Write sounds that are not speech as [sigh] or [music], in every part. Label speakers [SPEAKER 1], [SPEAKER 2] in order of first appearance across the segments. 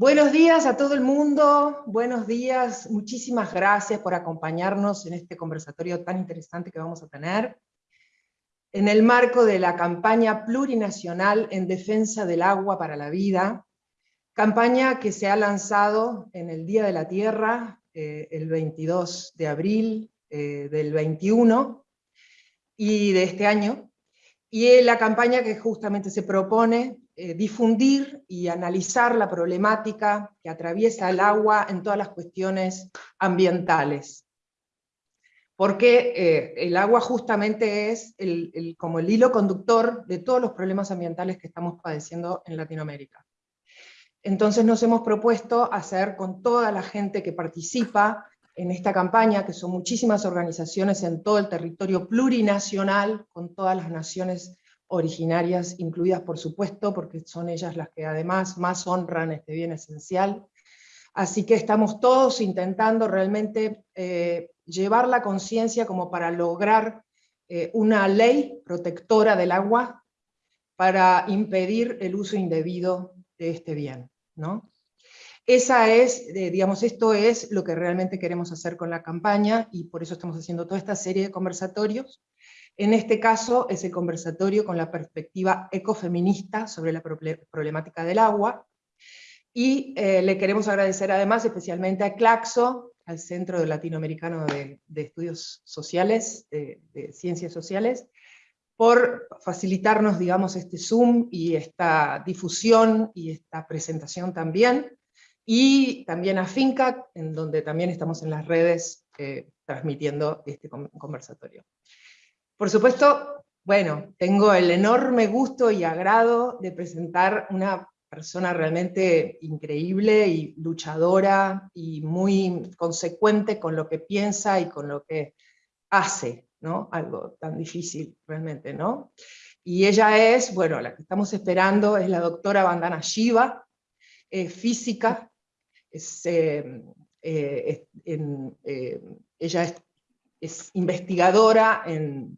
[SPEAKER 1] Buenos días a todo el mundo, buenos días, muchísimas gracias por acompañarnos en este conversatorio tan interesante que vamos a tener. En el marco de la campaña plurinacional en defensa del agua para la vida, campaña que se ha lanzado en el Día de la Tierra, eh, el 22 de abril eh, del 21, y de este año, y la campaña que justamente se propone eh, difundir y analizar la problemática que atraviesa el agua en todas las cuestiones ambientales. Porque eh, el agua justamente es el, como el hilo conductor de todos los problemas ambientales que estamos padeciendo en Latinoamérica. Entonces nos hemos propuesto hacer con toda la gente que participa en esta campaña, que son muchísimas organizaciones en todo el territorio plurinacional, con todas las naciones originarias incluidas por supuesto, porque son ellas las que además más honran este bien esencial. Así que estamos todos intentando realmente eh, llevar la conciencia como para lograr eh, una ley protectora del agua para impedir el uso indebido de este bien. ¿no? Esa es, eh, digamos, esto es lo que realmente queremos hacer con la campaña y por eso estamos haciendo toda esta serie de conversatorios en este caso es el conversatorio con la perspectiva ecofeminista sobre la problemática del agua, y eh, le queremos agradecer además especialmente a Claxo, al Centro Latinoamericano de, Estudios Sociales, de, Ciencias Sociales, por facilitarnos, digamos, este Zoom y esta difusión y esta presentación también, y también a Finca, en donde también estamos en las redes eh, transmitiendo este conversatorio. Por supuesto, bueno, tengo el enorme gusto y agrado de presentar una persona realmente increíble y luchadora y muy consecuente con lo que piensa y con lo que hace, ¿no? Algo tan difícil realmente, ¿no? Y ella es, bueno, la que estamos esperando es la doctora Vandana Shiva, física, es, eh, eh, ella es investigadora en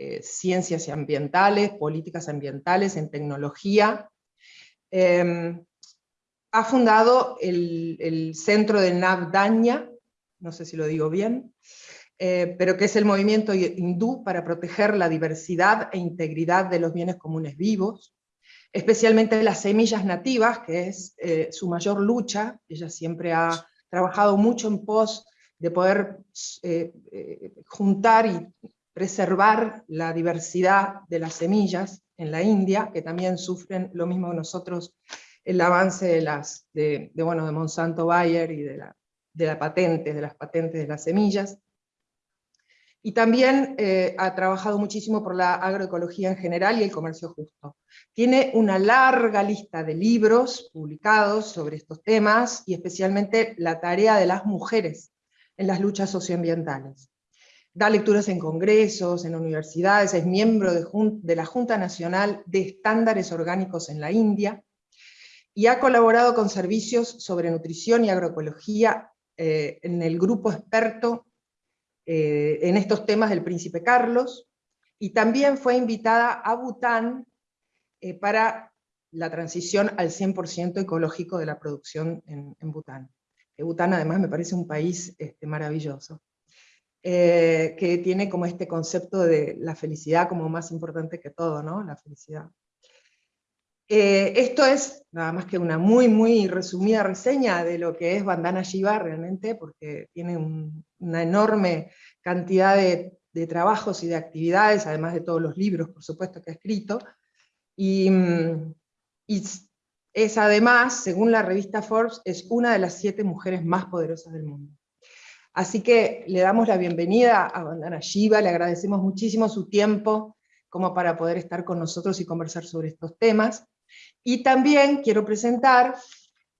[SPEAKER 1] eh, ciencias ambientales, políticas ambientales, en tecnología. Em, ha fundado el, centro de Navdaña, no sé si lo digo bien, eh, pero que es el movimiento hindú para proteger la diversidad e integridad de los bienes comunes vivos, especialmente las semillas nativas, que es eh, su mayor lucha. Ella siempre ha trabajado mucho en pos de poder juntar y preservar la diversidad de las semillas en la India, que también sufren lo mismo que nosotros el avance de, las, de, bueno, de Monsanto Bayer y de la, de la patente, de las patentes de las semillas. Y también eh, ha trabajado muchísimo por la agroecología en general y el comercio justo. Tiene una larga lista de libros publicados sobre estos temas, y especialmente la tarea de las mujeres en las luchas socioambientales da lecturas en congresos, en universidades, es miembro de, la Junta Nacional de Estándares Orgánicos en la India, y ha colaborado con servicios sobre nutrición y agroecología eh, en el grupo experto eh, en estos temas del Príncipe Carlos, y también fue invitada a Bután eh, para la transición al 100% ecológico de la producción en, Bután. Bután además me parece un país este, maravilloso. Eh, que tiene como este concepto de la felicidad como más importante que todo, ¿no? La felicidad. Eh, esto es nada más que una muy, muy resumida reseña de lo que es Bandana Shiva realmente, porque tiene una enorme cantidad de, trabajos y de actividades, además de todos los libros, por supuesto, que ha escrito, y, y es además, según la revista Forbes, es una de las siete mujeres más poderosas del mundo. Así que le damos la bienvenida a Bandana Shiva, le agradecemos muchísimo su tiempo como para poder estar con nosotros y conversar sobre estos temas. Y también quiero presentar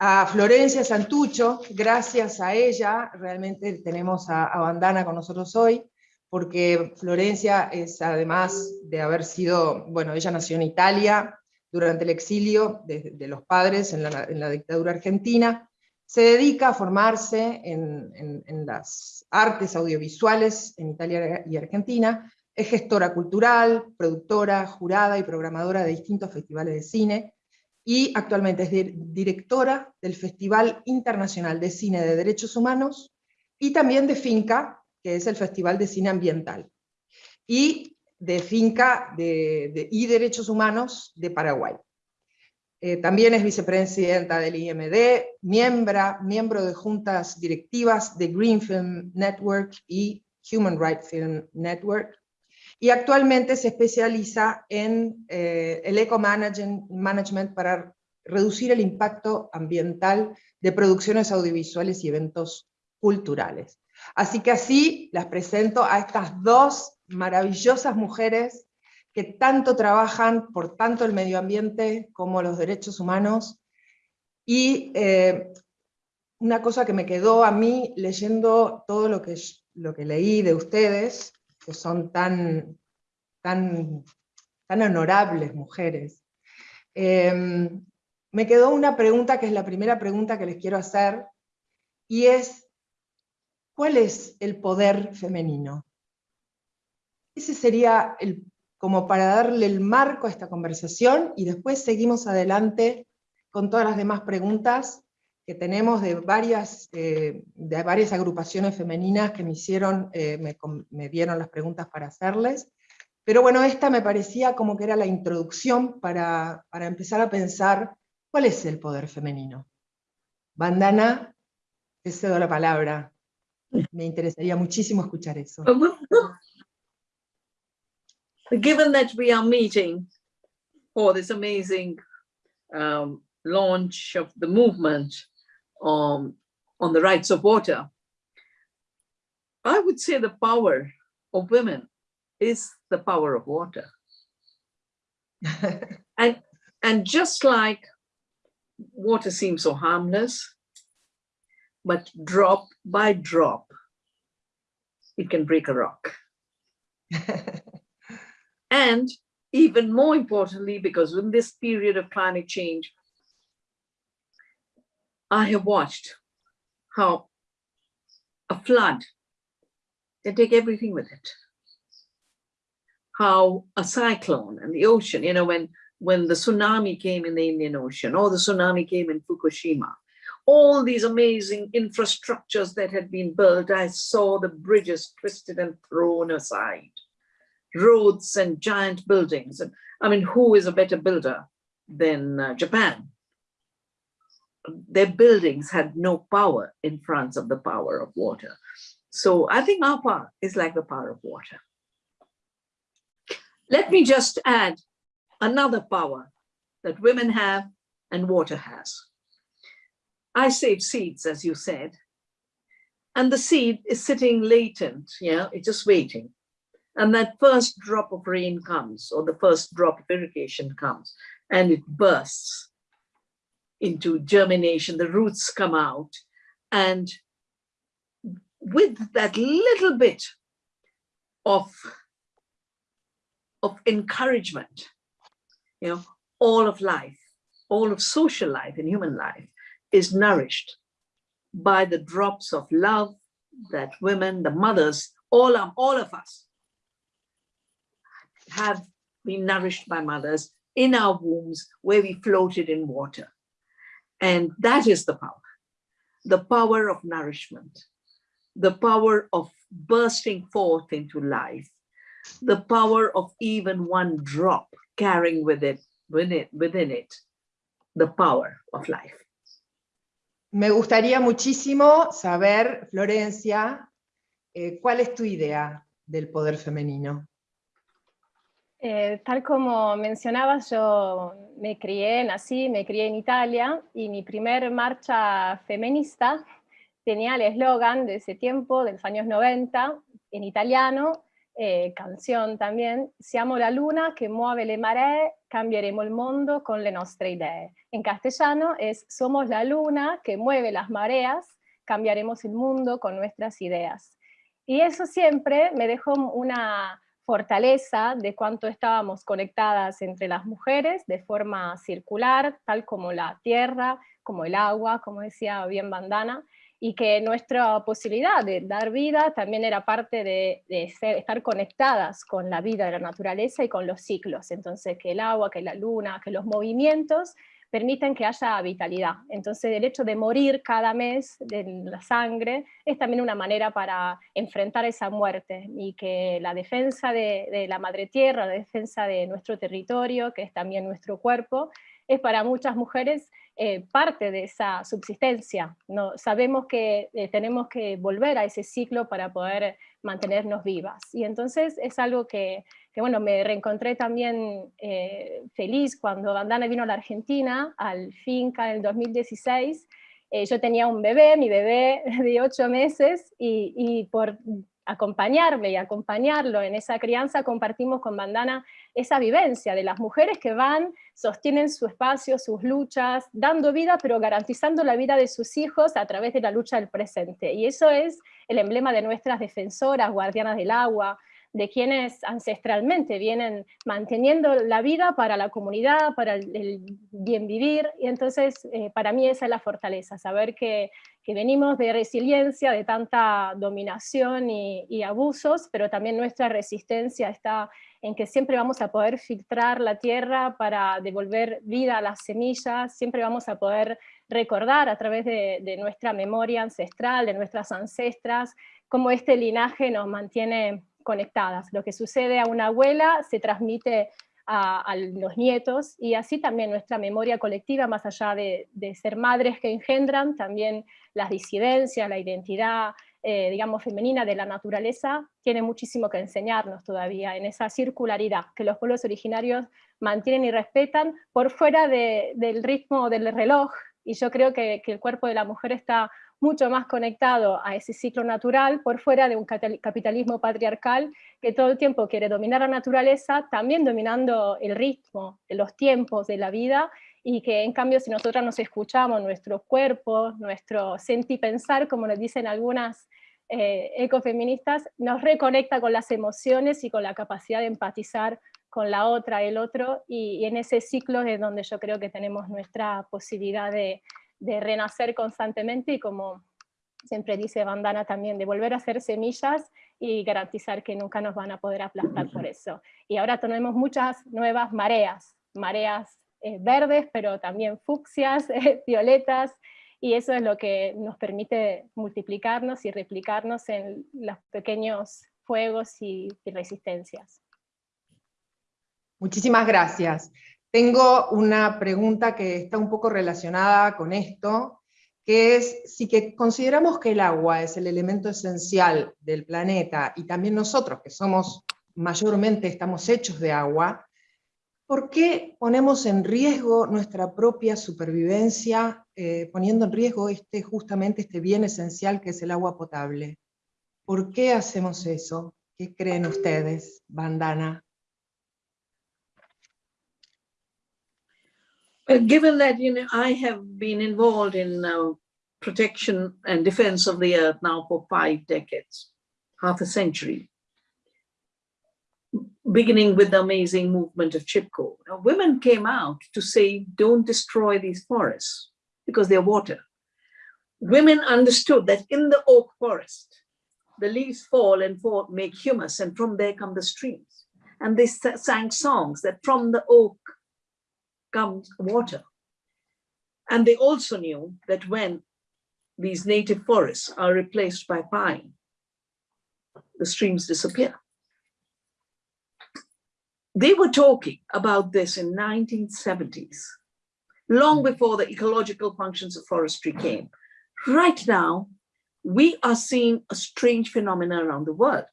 [SPEAKER 1] a Florencia Santucho, gracias a ella realmente tenemos a, Bandana con nosotros hoy, porque Florencia es además de haber sido, bueno, ella nació en Italia durante el exilio de, los padres en la dictadura argentina, se dedica a formarse en, las artes audiovisuales en Italia y Argentina, es gestora cultural, productora, jurada y programadora de distintos festivales de cine, y actualmente es directora del Festival Internacional de Cine de Derechos Humanos y también de FINCA, que es el Festival de Cine Ambiental, y de FINCA y Derechos Humanos de Paraguay. Eh, también es vicepresidenta del IMD, miembro, miembro de juntas directivas de Green Film Network y Human Rights Film Network, y actualmente se especializa en eh, el eco-management para reducir el impacto ambiental de producciones audiovisuales y eventos culturales. Así que así las presento a estas dos maravillosas mujeres que tanto trabajan por tanto el medio ambiente como los derechos humanos. Y eh, una cosa que me quedó a mí leyendo todo lo que, lo que leí de ustedes, que son tan, tan, tan honorables mujeres. Em, me quedó una pregunta que es la primera pregunta que les quiero hacer, y es, ¿cuál es el poder femenino? Ese sería el, como para darle el marco a esta conversación, y después seguimos adelante con todas las demás preguntas que tenemos de varias, eh, de varias agrupaciones femeninas que me hicieron, eh, me, dieron las preguntas para hacerles. Pero bueno, esta me parecía como que era la introducción para, para empezar a pensar cuál es el poder femenino. Bandana, te cedo la palabra. Me interesaría muchísimo escuchar eso.
[SPEAKER 2] Given that we are meeting for this amazing um, launch of the movement, um, on the rights of water, I would say the power of women is the power of water. [laughs] and, and just like water seems so harmless, but drop by drop, it can break a rock. [laughs] and even more importantly, because in this period of climate change, I have watched how a flood can take everything with it. How a cyclone and the ocean, you know, when, when the tsunami came in the Indian Ocean or the tsunami came in Fukushima, all these amazing infrastructures that had been built, I saw the bridges twisted and thrown aside, roads and giant buildings. And I mean, who is a better builder than uh, Japan? their buildings had no power in front of the power of water. So I think our power is like the power of water. Let me just add another power that women have and water has. I save seeds, as you said, and the seed is sitting latent, yeah, it's just waiting. And that first drop of rain comes, or the first drop of irrigation comes, and it bursts into germination, the roots come out. And with that little bit of, of encouragement, you know, all of life, all of social life and human life is nourished by the drops of love that women, the mothers, all of, all of us have been nourished by mothers in our wombs where we floated in water. And that is the power, the power of nourishment, the power of bursting forth into life, the power of even one drop carrying with it, within it, within it the power of life.
[SPEAKER 1] Me gustaría muchísimo saber, Florencia, eh, ¿cuál es tu idea del poder femenino?
[SPEAKER 3] Eh, tal como mencionabas, yo me crié, nací, me crié en Italia y mi primer marcha feminista tenía el eslogan de ese tiempo, de los años 90, en italiano, eh, canción también, Siamo la luna que mueve le maree, cambieremo el mundo con le nostre idee. En castellano es Somos la luna que mueve las mareas, cambiaremos el mundo con nuestras ideas. Y eso siempre me dejó una fortaleza de cuánto estábamos conectadas entre las mujeres de forma circular, tal como la tierra, como el agua, como decía bien Bandana, y que nuestra posibilidad de dar vida también era parte de, estar conectadas con la vida de la naturaleza y con los ciclos. Entonces que el agua, que la luna, que los movimientos permiten que haya vitalidad. Entonces el hecho de morir cada mes de la sangre es también una manera para enfrentar esa muerte y que la defensa de, la madre tierra, la defensa de nuestro territorio, que es también nuestro cuerpo, es para muchas mujeres eh, parte de esa subsistencia. No, sabemos que eh, tenemos que volver a ese ciclo para poder mantenernos vivas. Y entonces es algo que, que bueno, me reencontré también eh, feliz cuando Bandana vino a la Argentina, al Finca en el 2016, yo tenía un bebé, mi bebé [laughs] de ocho meses, y, y por acompañarme y acompañarlo en esa crianza, compartimos con Bandana esa vivencia de las mujeres que van, sostienen su espacio, sus luchas, dando vida, pero garantizando la vida de sus hijos a través de la lucha del presente. Y eso es el emblema de nuestras defensoras, guardianas del agua, de quienes ancestralmente vienen manteniendo la vida para la comunidad, para el, bien vivir, y entonces eh, para mí esa es la fortaleza, saber que, venimos de resiliencia, de tanta dominación y, abusos, pero también nuestra resistencia está en que siempre vamos a poder filtrar la tierra para devolver vida a las semillas, siempre vamos a poder recordar a través de, de nuestra memoria ancestral, de nuestras ancestras, cómo este linaje nos mantiene conectadas. Lo que sucede a una abuela se transmite a, los nietos y así también nuestra memoria colectiva, más allá de, ser madres que engendran, también las disidencias, la identidad, eh, digamos, femenina de la naturaleza, tiene muchísimo que enseñarnos todavía en esa circularidad que los pueblos originarios mantienen y respetan por fuera del ritmo del reloj, y yo creo que el cuerpo de la mujer está mucho más conectado a ese ciclo natural por fuera de un capitalismo patriarcal que todo el tiempo quiere dominar la naturaleza, también dominando el ritmo, los tiempos de la vida, y que en cambio si nosotras nos escuchamos nuestro cuerpo, nuestro sentir pensar, como nos dicen algunas eh, ecofeministas, nos reconecta con las emociones y con la capacidad de empatizar con la otra, el otro, y, y en ese ciclo es donde yo creo que tenemos nuestra posibilidad de, de renacer constantemente y como siempre dice Bandana también, de volver a ser semillas y garantizar que nunca nos van a poder aplastar por eso. Y ahora tenemos muchas nuevas mareas, mareas eh, verdes, pero también fucsias, [laughs] eh, violetas, y eso es lo que nos permite multiplicarnos y replicarnos en los pequeños fuegos y resistencias.
[SPEAKER 1] Muchísimas gracias. Tengo una pregunta que está un poco relacionada con esto, que es si que consideramos que el agua es el elemento esencial del planeta, y también nosotros que somos mayormente estamos hechos de agua, ¿por qué ponemos en riesgo nuestra propia supervivencia, eh, poniendo en riesgo este, justamente este bien esencial que es el agua potable? ¿Por qué hacemos eso? ¿Qué creen ustedes, Bandana?
[SPEAKER 2] Well, given that, you know, I have been involved in uh, protection and defense of the earth now for five decades, half a century, beginning with the amazing movement of Chipko. Now, women came out to say, don't destroy these forests because they're water. Women understood that in the oak forest, the leaves fall and fall, make humus, and from there come the streams. And they sang songs that from the oak comes water. And they also knew that when these native forests are replaced by pine, the streams disappear. They were talking about this in 1970s, long before the ecological functions of forestry came. Right now, we are seeing a strange phenomenon around the world.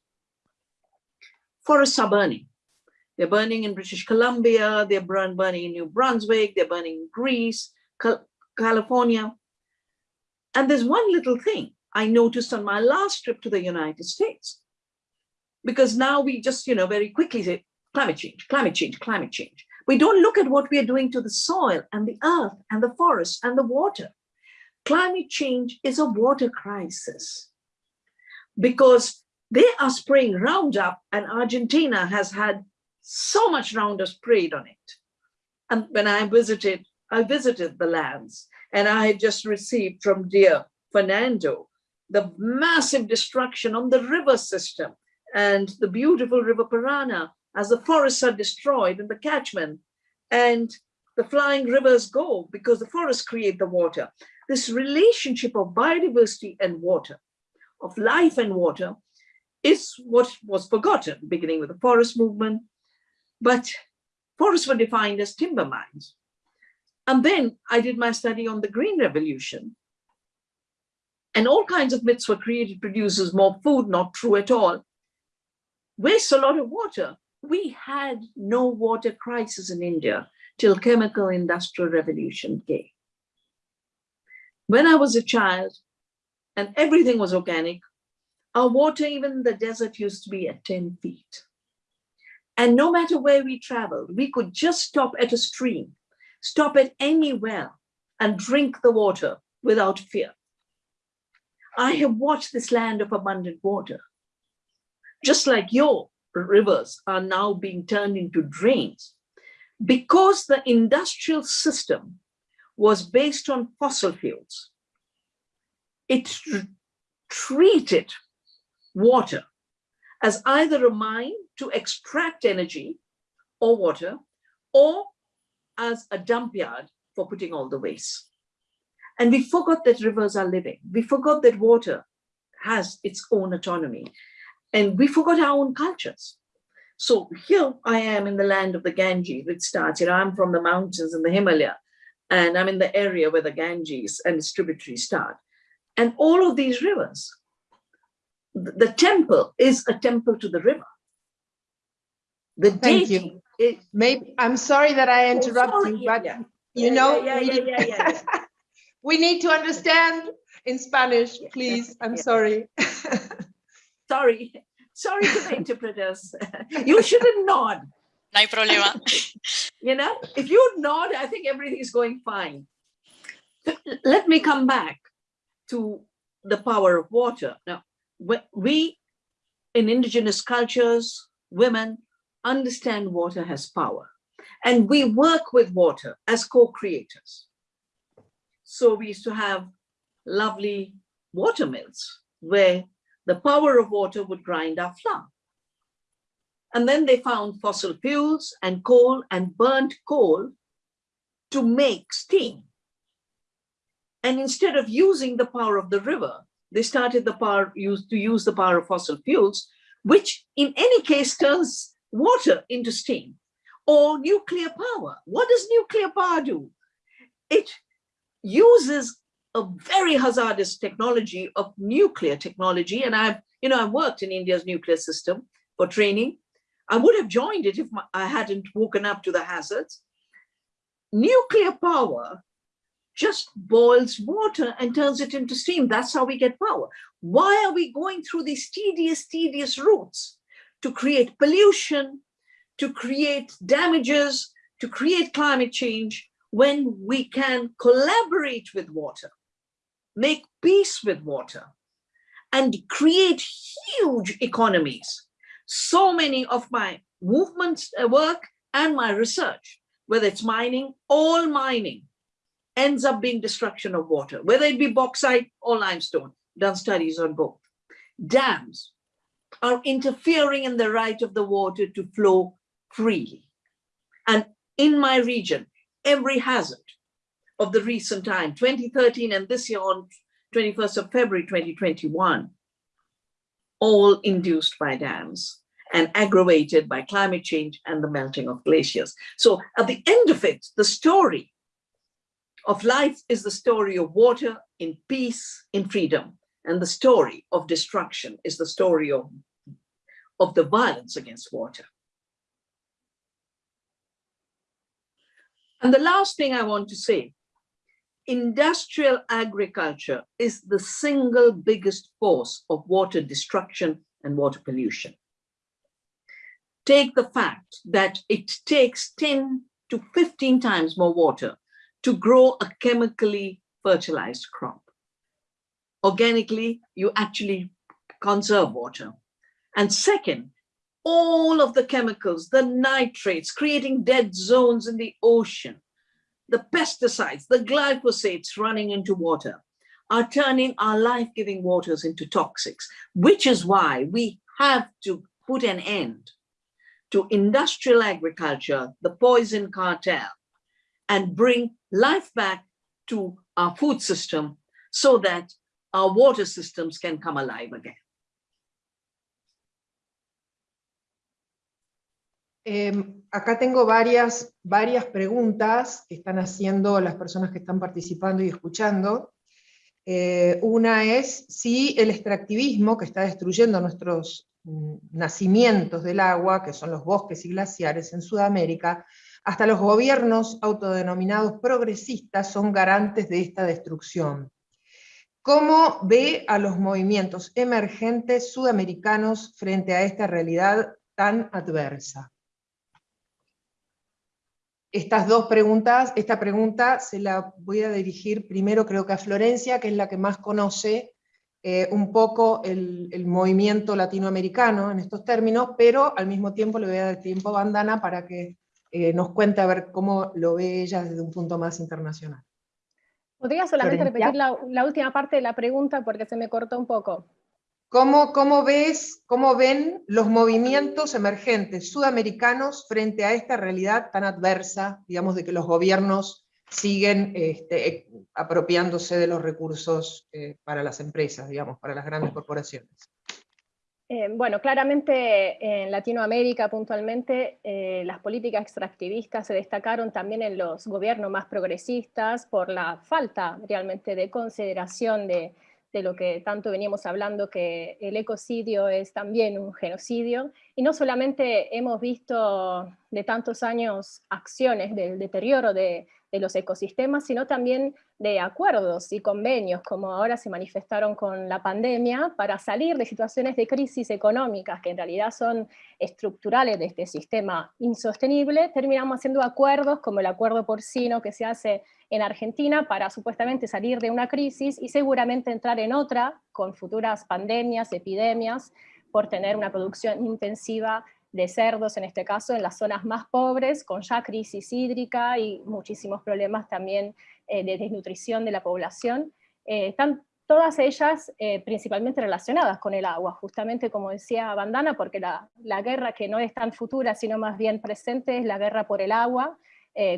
[SPEAKER 2] Forests are burning. They're burning in British Columbia, they're burning in New Brunswick, they're burning in Greece, California. And there's one little thing I noticed on my last trip to the United States. Because now we just, you know, very quickly say climate change, climate change, climate change. We don't look at what we are doing to the soil and the earth and the forest and the water. Climate change is a water crisis because they are spraying Roundup and Argentina has had so much Roundup sprayed on it. And when I visited, I visited the lands and I had just received from dear Fernando the massive destruction on the river system and the beautiful river Parana as the forests are destroyed in the catchment. And the flying rivers go because the forests create the water. This relationship of biodiversity and water, of life and water, is what was forgotten, beginning with the forest movement. But forests were defined as timber mines. And then I did my study on the Green Revolution. And all kinds of myths were created, produces more food, not true at all. Waste a lot of water. We had no water crisis in India till chemical industrial revolution came. When I was a child and everything was organic, our water, even the desert used to be at 10 feet. And no matter where we traveled, we could just stop at a stream, stop at any well and drink the water without fear. I have watched this land of abundant water. Just like your rivers are now being turned into drains because the industrial system was based on fossil fuels, it treated water as either a mine to extract energy or water, or as a dump yard for putting all the waste. And we forgot that rivers are living. We forgot that water has its own autonomy. And we forgot our own cultures. So here I am in the land of the Ganges, which starts, you know, I'm from the mountains in the Himalaya, and I'm in the area where the Ganges and its tributaries start. And all of these rivers, the temple is a temple to the river. The
[SPEAKER 1] Thank
[SPEAKER 2] deity
[SPEAKER 1] you.
[SPEAKER 2] is-
[SPEAKER 1] Maybe, I'm sorry that I interrupt
[SPEAKER 2] sorry,
[SPEAKER 1] you, but
[SPEAKER 2] yeah.
[SPEAKER 1] you
[SPEAKER 2] Yeah,
[SPEAKER 1] know,
[SPEAKER 2] yeah,
[SPEAKER 1] we
[SPEAKER 2] yeah,
[SPEAKER 1] need-
[SPEAKER 2] yeah, yeah, yeah. [laughs]
[SPEAKER 1] we need to understand in Spanish, please. I'm
[SPEAKER 2] yeah.
[SPEAKER 1] sorry. [laughs]
[SPEAKER 2] sorry, sorry to the interpreters. [laughs] You shouldn't nod.
[SPEAKER 4] No hay problema.
[SPEAKER 2] you know, if you nod, I think everything is going fine. Let me come back to the power of water. Now, we- we in indigenous cultures, women understand water has power and we work with water as co-creators. So we used to have lovely water mills where the power of water would grind our flour. And then they found fossil fuels and coal and burnt coal to make steam. And instead of using the power of the river, they started the power used to use the power of fossil fuels, which in any case turns water into steam or nuclear power. What does nuclear power do? It uses a very hazardous technology of nuclear technology. And I've, you know, I've worked in India's nuclear system for training. I would have joined it if my, I hadn't woken up to the hazards. Nuclear power just boils water and turns it into steam. That's how we get power. Why are we going through these tedious, tedious routes to create pollution, to create damages, to create climate change when we can collaborate with water, make peace with water, and create huge economies. So many of my movements uh, work and my research, whether it's mining, all mining ends up being destruction of water, whether it be bauxite or limestone, done studies on both. Dams are interfering in the right of the water to flow freely. And in my region, every hazard of the recent time, 2013 and this year on 21st of February 2021, all induced by dams and aggravated by climate change and the melting of glaciers. So at the end of it, the story of life is the story of water in peace, in freedom. And the story of destruction is the story of, of the violence against water. And the last thing I want to say, industrial agriculture is the single biggest force of water destruction and water pollution. Take the fact that it takes 10 to 15 times more water to grow a chemically fertilized crop. Organically, you actually conserve water. And second, all of the chemicals, the nitrates, creating dead zones in the ocean, the pesticides, the glyphosates running into water are turning our life-giving waters into toxics, which is why we have to put an end to industrial agriculture, the poison cartel, and bring life back to our food system so that our water systems can come alive again.
[SPEAKER 1] Eh, acá tengo varias, varias preguntas que están haciendo las personas que están participando y escuchando. Eh, una es si el extractivismo que está destruyendo nuestros mm, nacimientos del agua, que son los bosques y glaciares en Sudamérica, hasta los gobiernos autodenominados progresistas son garantes de esta destrucción. ¿Cómo ve a los movimientos emergentes sudamericanos frente a esta realidad tan adversa? Estas dos preguntas, esta pregunta se la voy a dirigir primero creo que a Florencia, que es la que más conoce eh, un poco el, movimiento latinoamericano en estos términos, pero al mismo tiempo le voy a dar tiempo a Bandana para que eh, nos cuente a ver cómo lo ve ella desde un punto más internacional.
[SPEAKER 3] ¿Podría solamente repetir la, la, última parte de la pregunta porque se me cortó un poco?
[SPEAKER 1] ¿Cómo, ves, cómo ven los movimientos emergentes sudamericanos frente a esta realidad tan adversa, digamos, de que los gobiernos siguen este, apropiándose de los recursos eh, para las empresas, digamos, para las grandes corporaciones?
[SPEAKER 3] Eh, bueno, claramente en Latinoamérica puntualmente eh, las políticas extractivistas se destacaron también en los gobiernos más progresistas por la falta realmente de consideración de, lo que tanto veníamos hablando, que el ecocidio es también un genocidio, y no solamente hemos visto de tantos años acciones del deterioro de, de los ecosistemas, sino también de acuerdos y convenios, como ahora se manifestaron con la pandemia, para salir de situaciones de crisis económicas que en realidad son estructurales de este sistema insostenible, terminamos haciendo acuerdos como el acuerdo porcino que se hace en Argentina para supuestamente salir de una crisis y seguramente entrar en otra con futuras pandemias, epidemias, por tener una producción intensiva de cerdos, en este caso, en las zonas más pobres, con ya crisis hídrica y muchísimos problemas también eh, de desnutrición de la población. Eh, están todas ellas eh, principalmente relacionadas con el agua, justamente como decía Bandana, porque la, la, guerra que no es tan futura, sino más bien presente, es la guerra por el agua,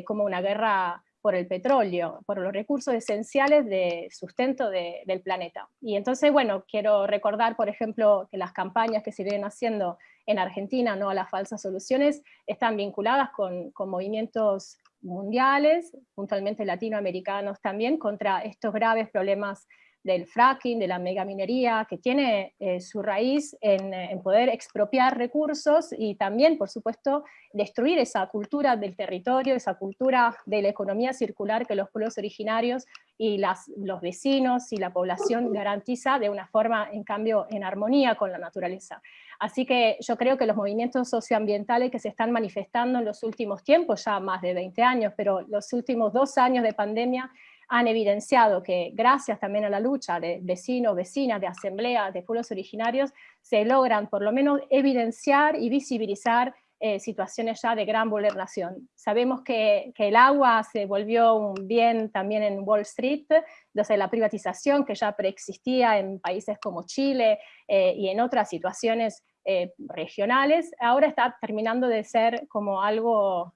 [SPEAKER 3] como una guerra por el petróleo, por los recursos esenciales de sustento del planeta. Y entonces, bueno, quiero recordar, por ejemplo, que las campañas que se vienen haciendo en Argentina, no a las falsas soluciones, están vinculadas con, movimientos mundiales, puntualmente latinoamericanos también, contra estos graves problemas del fracking, de la megaminería, que tiene eh, su raíz en, en, poder expropiar recursos y también, por supuesto, destruir esa cultura del territorio, esa cultura de la economía circular que los pueblos originarios y los vecinos y la población garantiza de una forma, en cambio, en armonía con la naturaleza. Así que yo creo que los movimientos socioambientales que se están manifestando en los últimos tiempos, ya más de 20 años, pero los últimos dos años de pandemia, han evidenciado que gracias también a la lucha de vecinos, vecinas, de asambleas, de pueblos originarios, se logran por lo menos evidenciar y visibilizar eh, situaciones ya de gran vulneración. Sabemos que, que, el agua se volvió un bien también en Wall Street, desde la privatización que ya preexistía en países como Chile eh, y en otras situaciones eh, regionales, ahora está terminando de ser como algo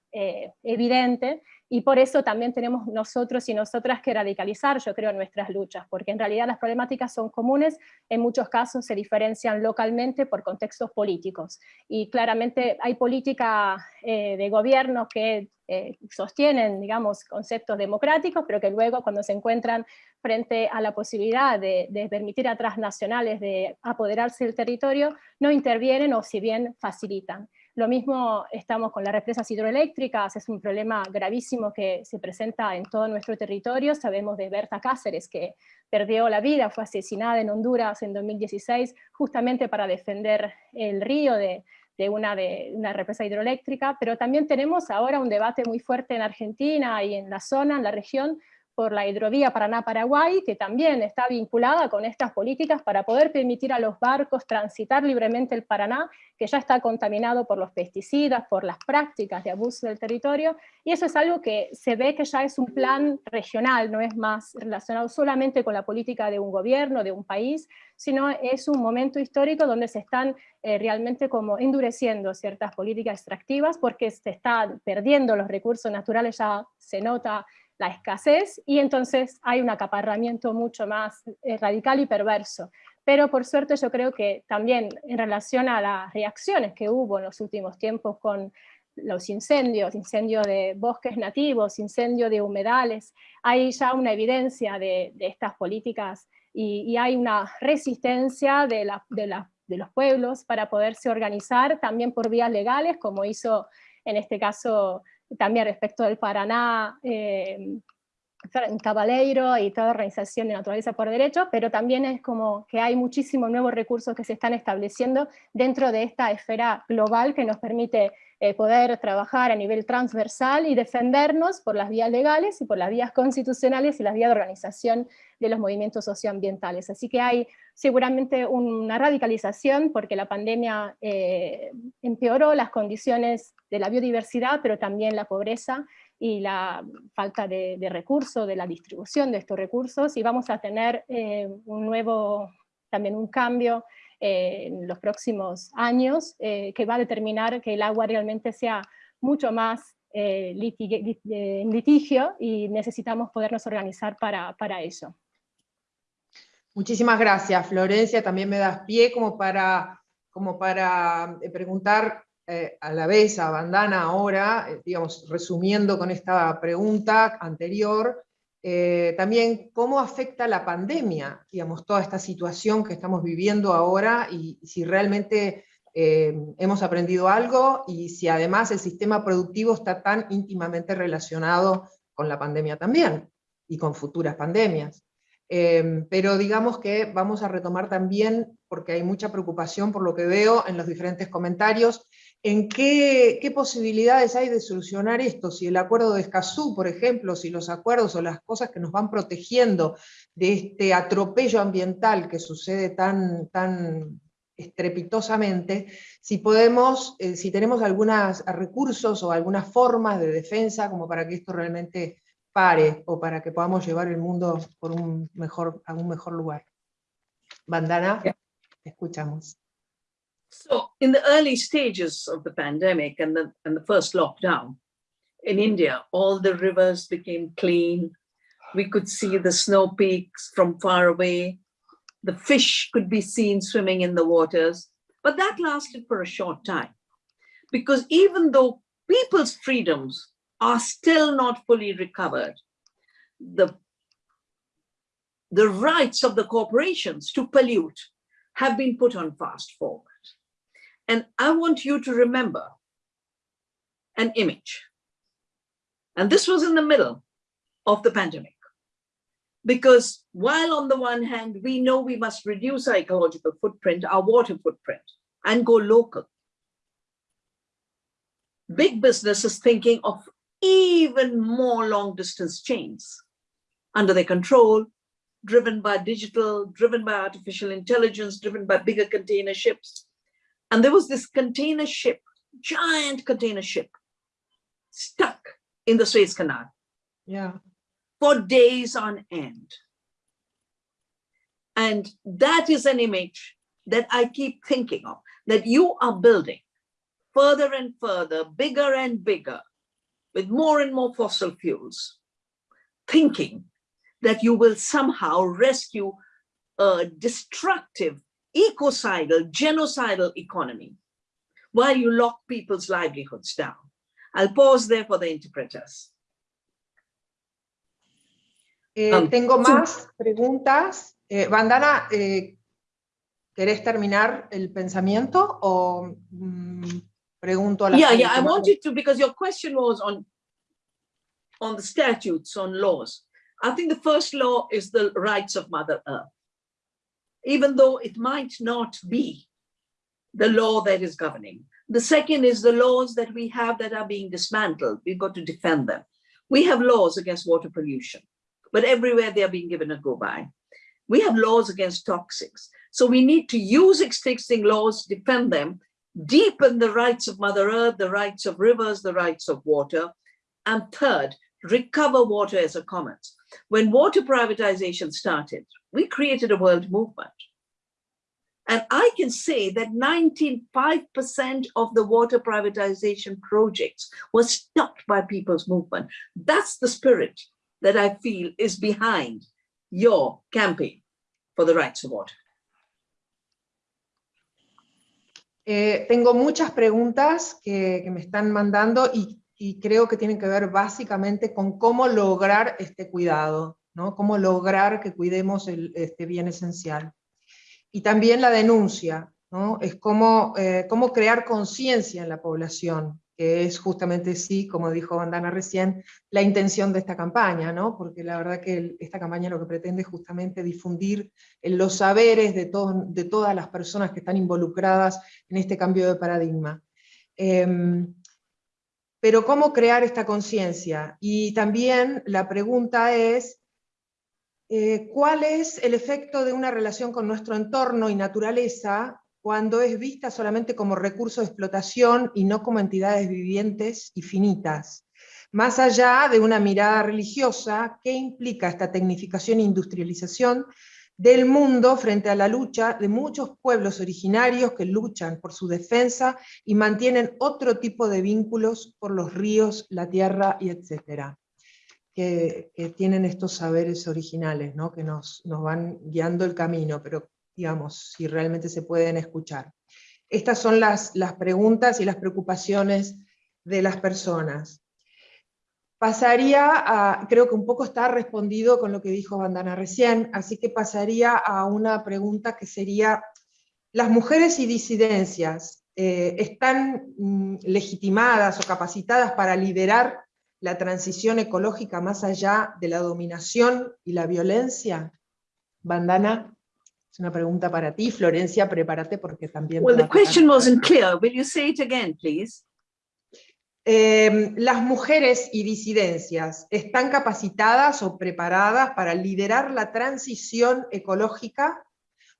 [SPEAKER 3] evidente y por eso también tenemos nosotros y nosotras que radicalizar, yo creo, nuestras luchas, porque en realidad las problemáticas son comunes, en muchos casos se diferencian localmente por contextos políticos. Y claramente hay política eh, de gobiernos que eh, sostienen, digamos, conceptos democráticos, pero que luego cuando se encuentran frente a la posibilidad de, de permitir a transnacionales de apoderarse del territorio, no intervienen o si bien facilitan. Lo mismo estamos con las represas hidroeléctricas, es un problema gravísimo que se presenta en todo nuestro territorio. Sabemos de Berta Cáceres, que perdió la vida, fue asesinada en Honduras en 2016, justamente para defender el río de, una, de una represa hidroeléctrica, pero también tenemos ahora un debate muy fuerte en Argentina y en la zona, en la región, por la hidrovía Paraná-Paraguay, que también está vinculada con estas políticas para poder permitir a los barcos transitar libremente el Paraná, que ya está contaminado por los pesticidas, por las prácticas de abuso del territorio, y eso es algo que se ve que ya es un plan regional, no es más relacionado solamente con la política de un gobierno, de un país, sino es un momento histórico donde se están eh, realmente como endureciendo ciertas políticas extractivas porque se están perdiendo los recursos naturales, ya se nota la escasez, y entonces hay un acaparramiento mucho más eh, radical y perverso. Pero por suerte yo creo que también en relación a las reacciones que hubo en los últimos tiempos con los incendios, incendios de bosques nativos, incendios de humedales, hay ya una evidencia de, estas políticas y, hay una resistencia de, de, los pueblos para poderse organizar también por vías legales, como hizo en este caso también respecto del Paraná, eh, Cabaleiro y toda organización de naturaleza por derecho, pero también es como que hay muchísimos nuevos recursos que se están estableciendo dentro de esta esfera global que nos permite eh, poder trabajar a nivel transversal y defendernos por las vías legales y por las vías constitucionales y las vías de organización de los movimientos socioambientales. Así que hay seguramente una radicalización porque la pandemia eh, empeoró las condiciones de la biodiversidad, pero también la pobreza y la falta de, recursos, de la distribución de estos recursos, y vamos a tener eh, un nuevo, también un cambio en los próximos años, eh, que va a determinar que el agua realmente sea mucho más eh, en litigio y necesitamos podernos organizar para, para eso.
[SPEAKER 1] Muchísimas gracias, Florencia. También me das pie como para, como para eh, preguntar a la vez a Bandana ahora, digamos, resumiendo con esta pregunta anterior, eh, también cómo afecta la pandemia, digamos, toda esta situación que estamos viviendo ahora y, si realmente eh, hemos aprendido algo y si además el sistema productivo está tan íntimamente relacionado con la pandemia también y con futuras pandemias. Eh, pero digamos que vamos a retomar también, porque hay mucha preocupación por lo que veo en los diferentes comentarios, en qué, posibilidades hay de solucionar esto, si el acuerdo de Escazú, por ejemplo, si los acuerdos o las cosas que nos van protegiendo de este atropello ambiental que sucede tan, tan estrepitosamente, si podemos, eh, si tenemos algunos recursos o algunas formas de defensa como para que esto realmente pare, o para que podamos llevar el mundo por un mejor, a un mejor lugar. Bandana, escuchamos.
[SPEAKER 2] So in the early stages of the pandemic and the, and the first lockdown in India, all the rivers became clean. We could see the snow peaks from far away. The fish could be seen swimming in the waters, but that lasted for a short time. Because even though people's freedoms are still not fully recovered, the, the rights of the corporations to pollute have been put on fast forward. And I want you to remember an image. And this was in the middle of the pandemic. Because while on the one hand, we know we must reduce our ecological footprint, our water footprint, and go local. Big business is thinking of even more long distance chains under their control, driven by digital, driven by artificial intelligence, driven by bigger container ships, and there was this container ship, giant container ship, stuck in the Suez Canal.
[SPEAKER 1] Yeah.
[SPEAKER 2] For days on end. And that is an image that I keep thinking of, that you are building further and further, bigger and bigger, with more and more fossil fuels, thinking that you will somehow rescue a destructive ecocidal, genocidal economy while you lock people's livelihoods down. I'll pause there for the interpreters.
[SPEAKER 1] Eh, um, tengo más preguntas. Eh, Vandana, eh, ¿querés terminar el pensamiento o mm, pregunto a la
[SPEAKER 2] Yeah, yeah, I wanted to, because your question was on, on the statutes, on laws. I think the first law is the rights of Mother Earth even though it might not be the law that is governing. The second is the laws that we have that are being dismantled. We've got to defend them. We have laws against water pollution. but everywhere they are being given a go by. We have laws against toxics. So we need to use existing laws, defend them, deepen the rights of Mother Earth, the rights of rivers, the rights of water. And third, recover water as a commons. When water privatization started, we created a world movement. And I can say that 95% of the water privatization projects were stopped by people's movement. That's the spirit that I feel is behind your campaign for the rights of water.
[SPEAKER 1] Eh, tengo muchas preguntas que, que me están mandando y, y, creo que tienen que ver básicamente con cómo lograr este cuidado, ¿no? Cómo lograr que cuidemos el, este bien esencial. Y también la denuncia, ¿no? Es cómo, eh, cómo crear conciencia en la población, que es justamente sí, como dijo Bandana recién, la intención de esta campaña, ¿no? porque la verdad que esta campaña lo que pretende es justamente difundir los saberes de, de todas las personas que están involucradas en este cambio de paradigma. Em, pero ¿cómo crear esta conciencia? Y también la pregunta es, eh, ¿cuál es el efecto de una relación con nuestro entorno y naturaleza cuando es vista solamente como recurso de explotación y no como entidades vivientes y finitas. Más allá de una mirada religiosa, ¿qué implica esta tecnificación e industrialización del mundo frente a la lucha de muchos pueblos originarios que luchan por su defensa y mantienen otro tipo de vínculos por los ríos, la tierra y etcétera? Que, tienen estos saberes originales, ¿no? que nos, nos van guiando el camino, pero digamos, si realmente se pueden escuchar. Estas son las, las preguntas y las preocupaciones de las personas. Pasaría a, creo que un poco está respondido con lo que dijo Bandana recién, así que pasaría a una pregunta que sería, ¿las mujeres y disidencias eh, están mm, legitimadas o capacitadas para liderar la transición ecológica más allá de la dominación y la violencia? Bandana. Es una pregunta para ti, Florencia, prepárate porque también...
[SPEAKER 2] Well, the question wasn't clear. Will you say it again, please?
[SPEAKER 1] Eh, las mujeres y disidencias están capacitadas o preparadas para liderar la transición ecológica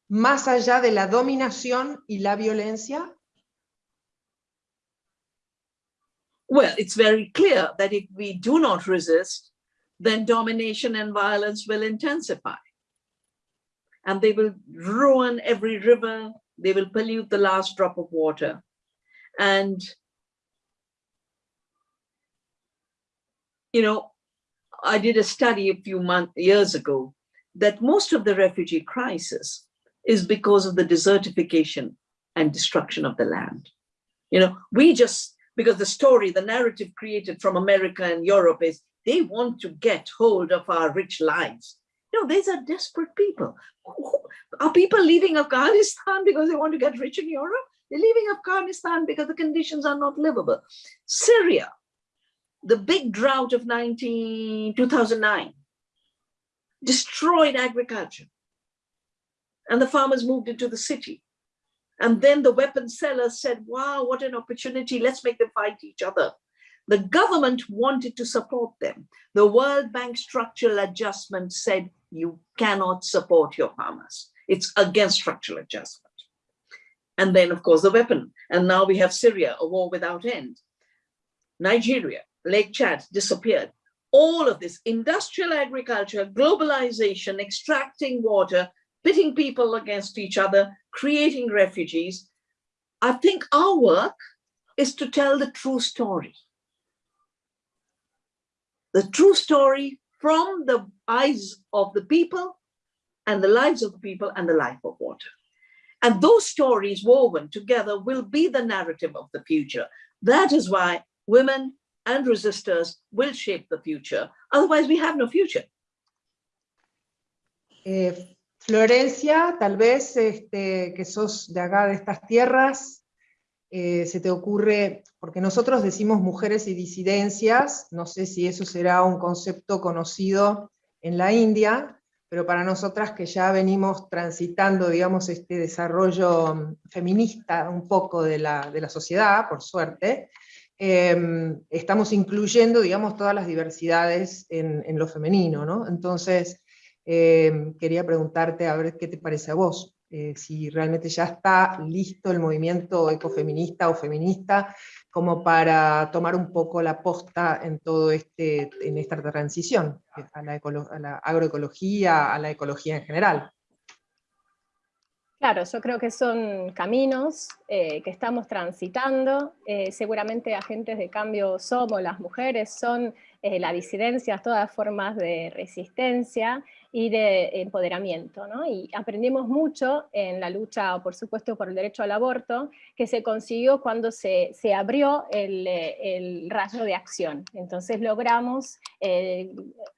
[SPEAKER 1] más allá de la dominación y la violencia?
[SPEAKER 2] Well, it's very clear that if we do not resist, then domination and violence will intensify. and they will ruin every river. They will pollute the last drop of water. And, you know, I did a study a few months, years ago, that most of the refugee crisis is because of the desertification and destruction of the land. You know, we just, because the story, the narrative created from America and Europe is they want to get hold of our rich lives no, these are desperate people. Are people leaving Afghanistan [laughs] because they want to get rich in Europe? They're leaving Afghanistan because the conditions are not livable. Syria, the big drought of 19, 2009, destroyed agriculture. And the farmers moved into the city. And then the weapon sellers said, wow, what an opportunity. Let's make them fight each other. The government wanted to support them. The World Bank structural adjustment said, you cannot support your farmers. It's against structural adjustment. And then, of course, the weapon. And now we have Syria, a war without end. Nigeria, Lake Chad disappeared. All of this industrial agriculture, globalization, extracting water, pitting people against each other, creating refugees. I think our work is to tell the true story. The true story from the eyes of the people and the lives of the people and the life of water. And those stories woven together will be the narrative of the future. That is why women and resistors will shape the future. Otherwise, we have no future.
[SPEAKER 1] Eh, Florencia, tal vez este, que sos de acá, de estas tierras, Eh, se te ocurre, porque nosotros decimos mujeres y disidencias, no sé si eso será un concepto conocido en la India, pero para nosotras que ya venimos transitando, digamos, este desarrollo feminista un poco de la, de la sociedad, por suerte, em, estamos incluyendo, digamos, todas las diversidades en, en lo femenino, ¿no? Entonces, em, quería preguntarte a ver qué te parece a vos, eh, si realmente ya está listo el movimiento ecofeminista o feminista como para tomar un poco la posta en todo este, en esta transición a la, agroecología, a la ecología en general.
[SPEAKER 3] Claro, yo creo que son caminos eh, que estamos transitando, eh, seguramente agentes de cambio somos las mujeres, son eh, la disidencia, todas formas de resistencia, y de empoderamiento. ¿no? Y aprendimos mucho en la lucha, por supuesto, por el derecho al aborto, que se consiguió cuando se, se abrió el, el, rayo de acción. Entonces logramos eh,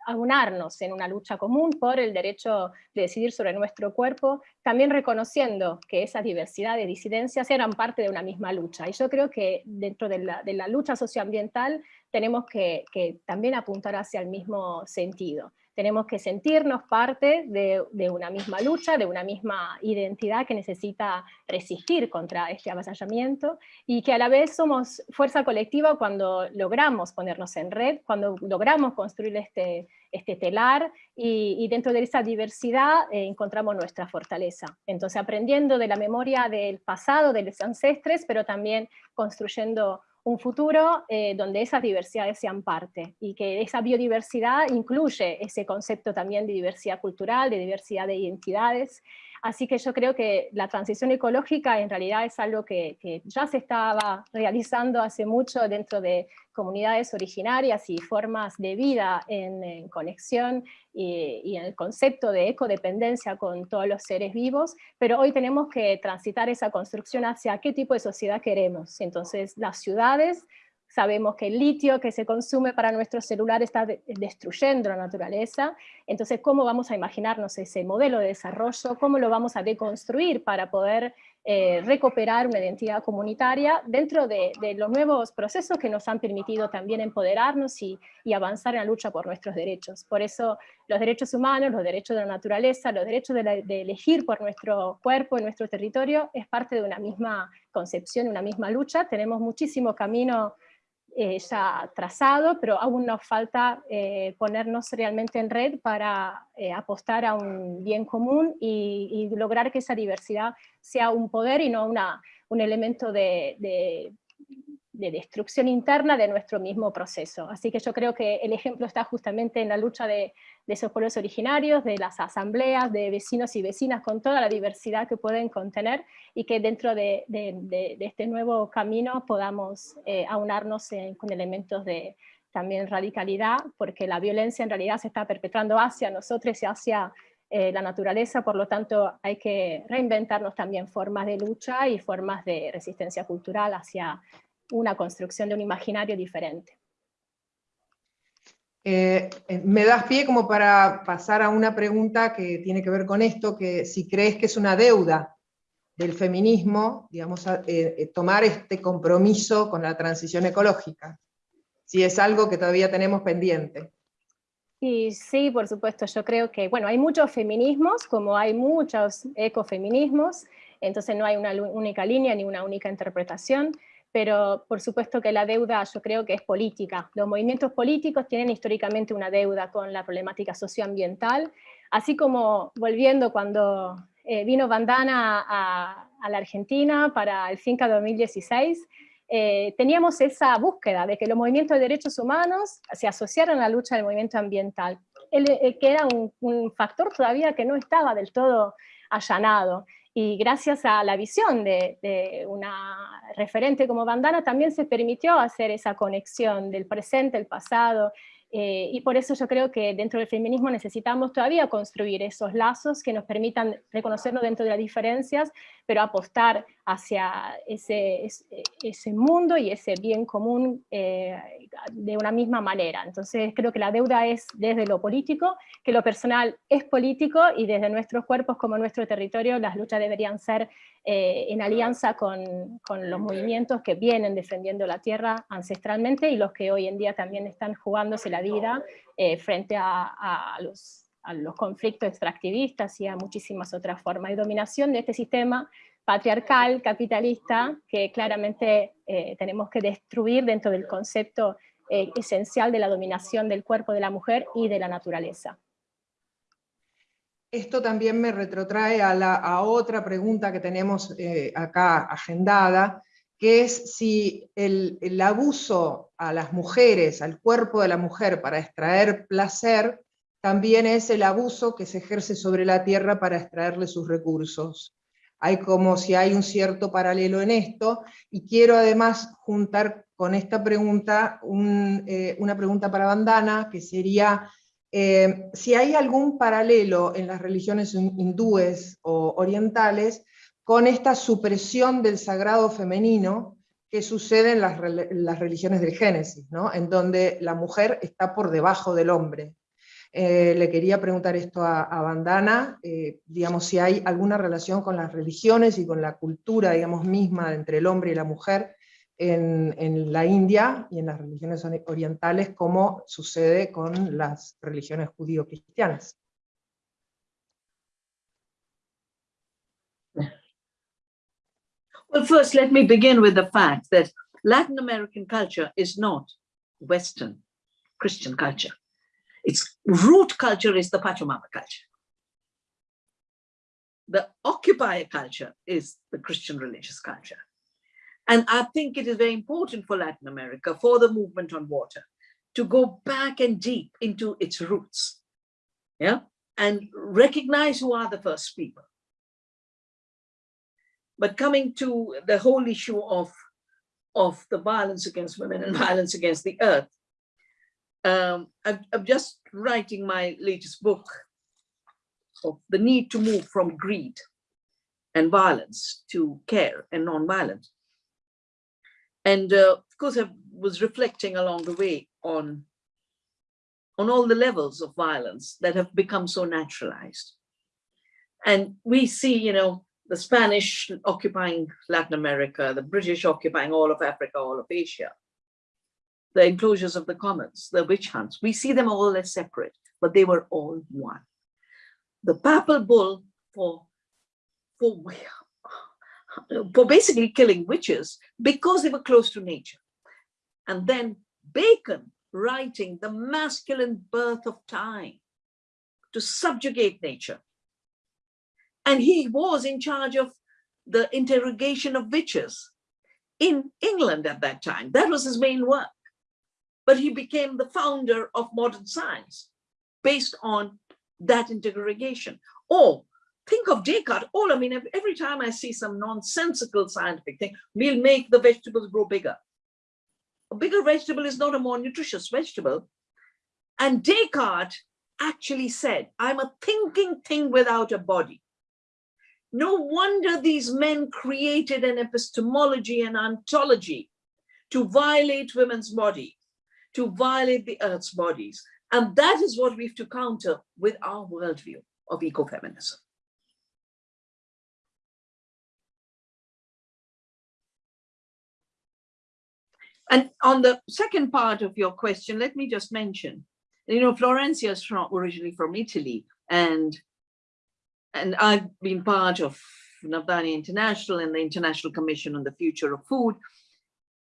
[SPEAKER 3] aunarnos en una lucha común por el derecho de decidir sobre nuestro cuerpo, también reconociendo que esas diversidades, disidencias eran parte de una misma lucha. Y yo creo que dentro de la, de la lucha socioambiental tenemos que, que también apuntar hacia el mismo sentido tenemos que sentirnos parte de, una misma lucha, de una misma identidad que necesita resistir contra este avasallamiento, y que a la vez somos fuerza colectiva cuando logramos ponernos en red, cuando logramos construir este, este telar, y, dentro de esa diversidad eh, encontramos nuestra fortaleza. Entonces aprendiendo de la memoria del pasado, de los ancestres, pero también construyendo un futuro eh, donde esas diversidades sean parte y que esa biodiversidad incluye ese concepto también de diversidad cultural, de diversidad de identidades. Así que yo creo que la transición ecológica en realidad es algo que, ya se estaba realizando hace mucho dentro de comunidades originarias y formas de vida en, conexión y, en el concepto de ecodependencia con todos los seres vivos, pero hoy tenemos que transitar esa construcción hacia qué tipo de sociedad queremos. Entonces las ciudades, sabemos que el litio que se consume para nuestro celular está destruyendo la naturaleza, entonces cómo vamos a imaginarnos ese modelo de desarrollo, cómo lo vamos a deconstruir para poder eh, recuperar una identidad comunitaria dentro de, los nuevos procesos que nos han permitido también empoderarnos y, avanzar en la lucha por nuestros derechos. Por eso los derechos humanos, los derechos de la naturaleza, los derechos de, de elegir por nuestro cuerpo, en nuestro territorio, es parte de una misma concepción, una misma lucha. Tenemos muchísimo camino eh, ya trazado, pero aún nos falta eh, ponernos realmente en red para eh, apostar a un bien común y, lograr que esa diversidad sea un poder y no una, un elemento de, de destrucción interna de nuestro mismo proceso. Así que yo creo que el ejemplo está justamente en la lucha de, esos pueblos originarios, de las asambleas, de vecinos y vecinas con toda la diversidad que pueden contener y que dentro de, este nuevo camino podamos eh, aunarnos con elementos de también radicalidad, porque la violencia en realidad se está perpetrando hacia nosotros y hacia eh, la naturaleza, por lo tanto hay que reinventarnos también formas de lucha y formas de resistencia cultural hacia una construcción de un imaginario diferente.
[SPEAKER 1] Eh, eh, me das pie como para pasar a una pregunta que tiene que ver con esto, que si crees que es una deuda del feminismo, digamos, eh, tomar este compromiso con la transición ecológica, si es algo que todavía tenemos pendiente.
[SPEAKER 3] Y sí, por supuesto, yo creo que, bueno, hay muchos feminismos, como hay muchos ecofeminismos, entonces no hay una única línea ni una única interpretación, pero por supuesto que la deuda yo creo que es política. Los movimientos políticos tienen históricamente una deuda con la problemática socioambiental, así como volviendo cuando eh, vino Bandana a, la Argentina para el FINCA 2016, eh, teníamos esa búsqueda de que los movimientos de derechos humanos se asociaran a la lucha del movimiento ambiental, que era un factor todavía que no estaba del todo allanado y gracias a la visión de, una referente como Bandana también se permitió hacer esa conexión del presente, el pasado, eh, y por eso yo creo que dentro del feminismo necesitamos todavía construir esos lazos que nos permitan reconocernos dentro de las diferencias, pero apostar hacia ese, ese mundo y ese bien común eh, de una misma manera. Entonces creo que la deuda es desde lo político, que lo personal es político y desde nuestros cuerpos como nuestro territorio las luchas deberían ser eh, en alianza con, con, los movimientos que vienen defendiendo la tierra ancestralmente y los que hoy en día también están jugándose la vida eh, frente a, los, a, los, conflictos extractivistas y a muchísimas otras formas de dominación de este sistema patriarcal, capitalista, que claramente eh, tenemos que destruir dentro del concepto eh, esencial de la dominación del cuerpo de la mujer y de la naturaleza.
[SPEAKER 1] Esto también me retrotrae a, la, a otra pregunta que tenemos eh, acá agendada, que es si el, el, abuso a las mujeres, al cuerpo de la mujer para extraer placer, también es el abuso que se ejerce sobre la tierra para extraerle sus recursos. Hay como si hay un cierto paralelo en esto, y quiero además juntar con esta pregunta un, eh, una pregunta para Bandana, que sería eh, si hay algún paralelo en las religiones hindúes o orientales con esta supresión del sagrado femenino que sucede en las, las religiones del Génesis, ¿no? en donde la mujer está por debajo del hombre. Eh, le quería preguntar esto a, a Bandana, eh, digamos, si hay alguna relación con las religiones y con la cultura, digamos, misma entre el hombre y la mujer, en, la India y en las religiones orientales como sucede con las religiones judío-cristianas.
[SPEAKER 2] Well, first, let me begin with the fact that Latin American culture is not Western Christian culture. Its root culture is the Pachamama culture. The occupier culture is the Christian religious culture. And I think it is very important for Latin America, for the movement on water, to go back and deep into its roots, yeah, and recognize who are the first people. But coming to the whole issue of, of the violence against women and [laughs] violence against the earth, um, I'm, I'm just writing my latest book of the need to move from greed and violence to care and non-violence. And uh, of course, I was reflecting along the way on, on all the levels of violence that have become so naturalized. And we see, you know, the Spanish occupying Latin America, the British occupying all of Africa, all of Asia, the enclosures of the commons, the witch hunts, we see them all as separate, but they were all one. The papal bull for, for for basically killing witches because they were close to nature. And then Bacon writing the masculine birth of time to subjugate nature. And he was in charge of the interrogation of witches in England at that time. That was his main work. But he became the founder of modern science based on that interrogation. Or think of Descartes. All I mean, every time I see some nonsensical scientific thing, we'll make the vegetables grow bigger. A bigger vegetable is not a more nutritious vegetable. And Descartes actually said, I'm a thinking thing without a body. No wonder these men created an epistemology and ontology to violate women's body, to violate the earth's bodies. And that is what we have to counter with our worldview of ecofeminism. And on the second part of your question, let me just mention, you know, Florencia is from, originally from Italy, and and I've been part of Navdani International and the International Commission on the Future of Food,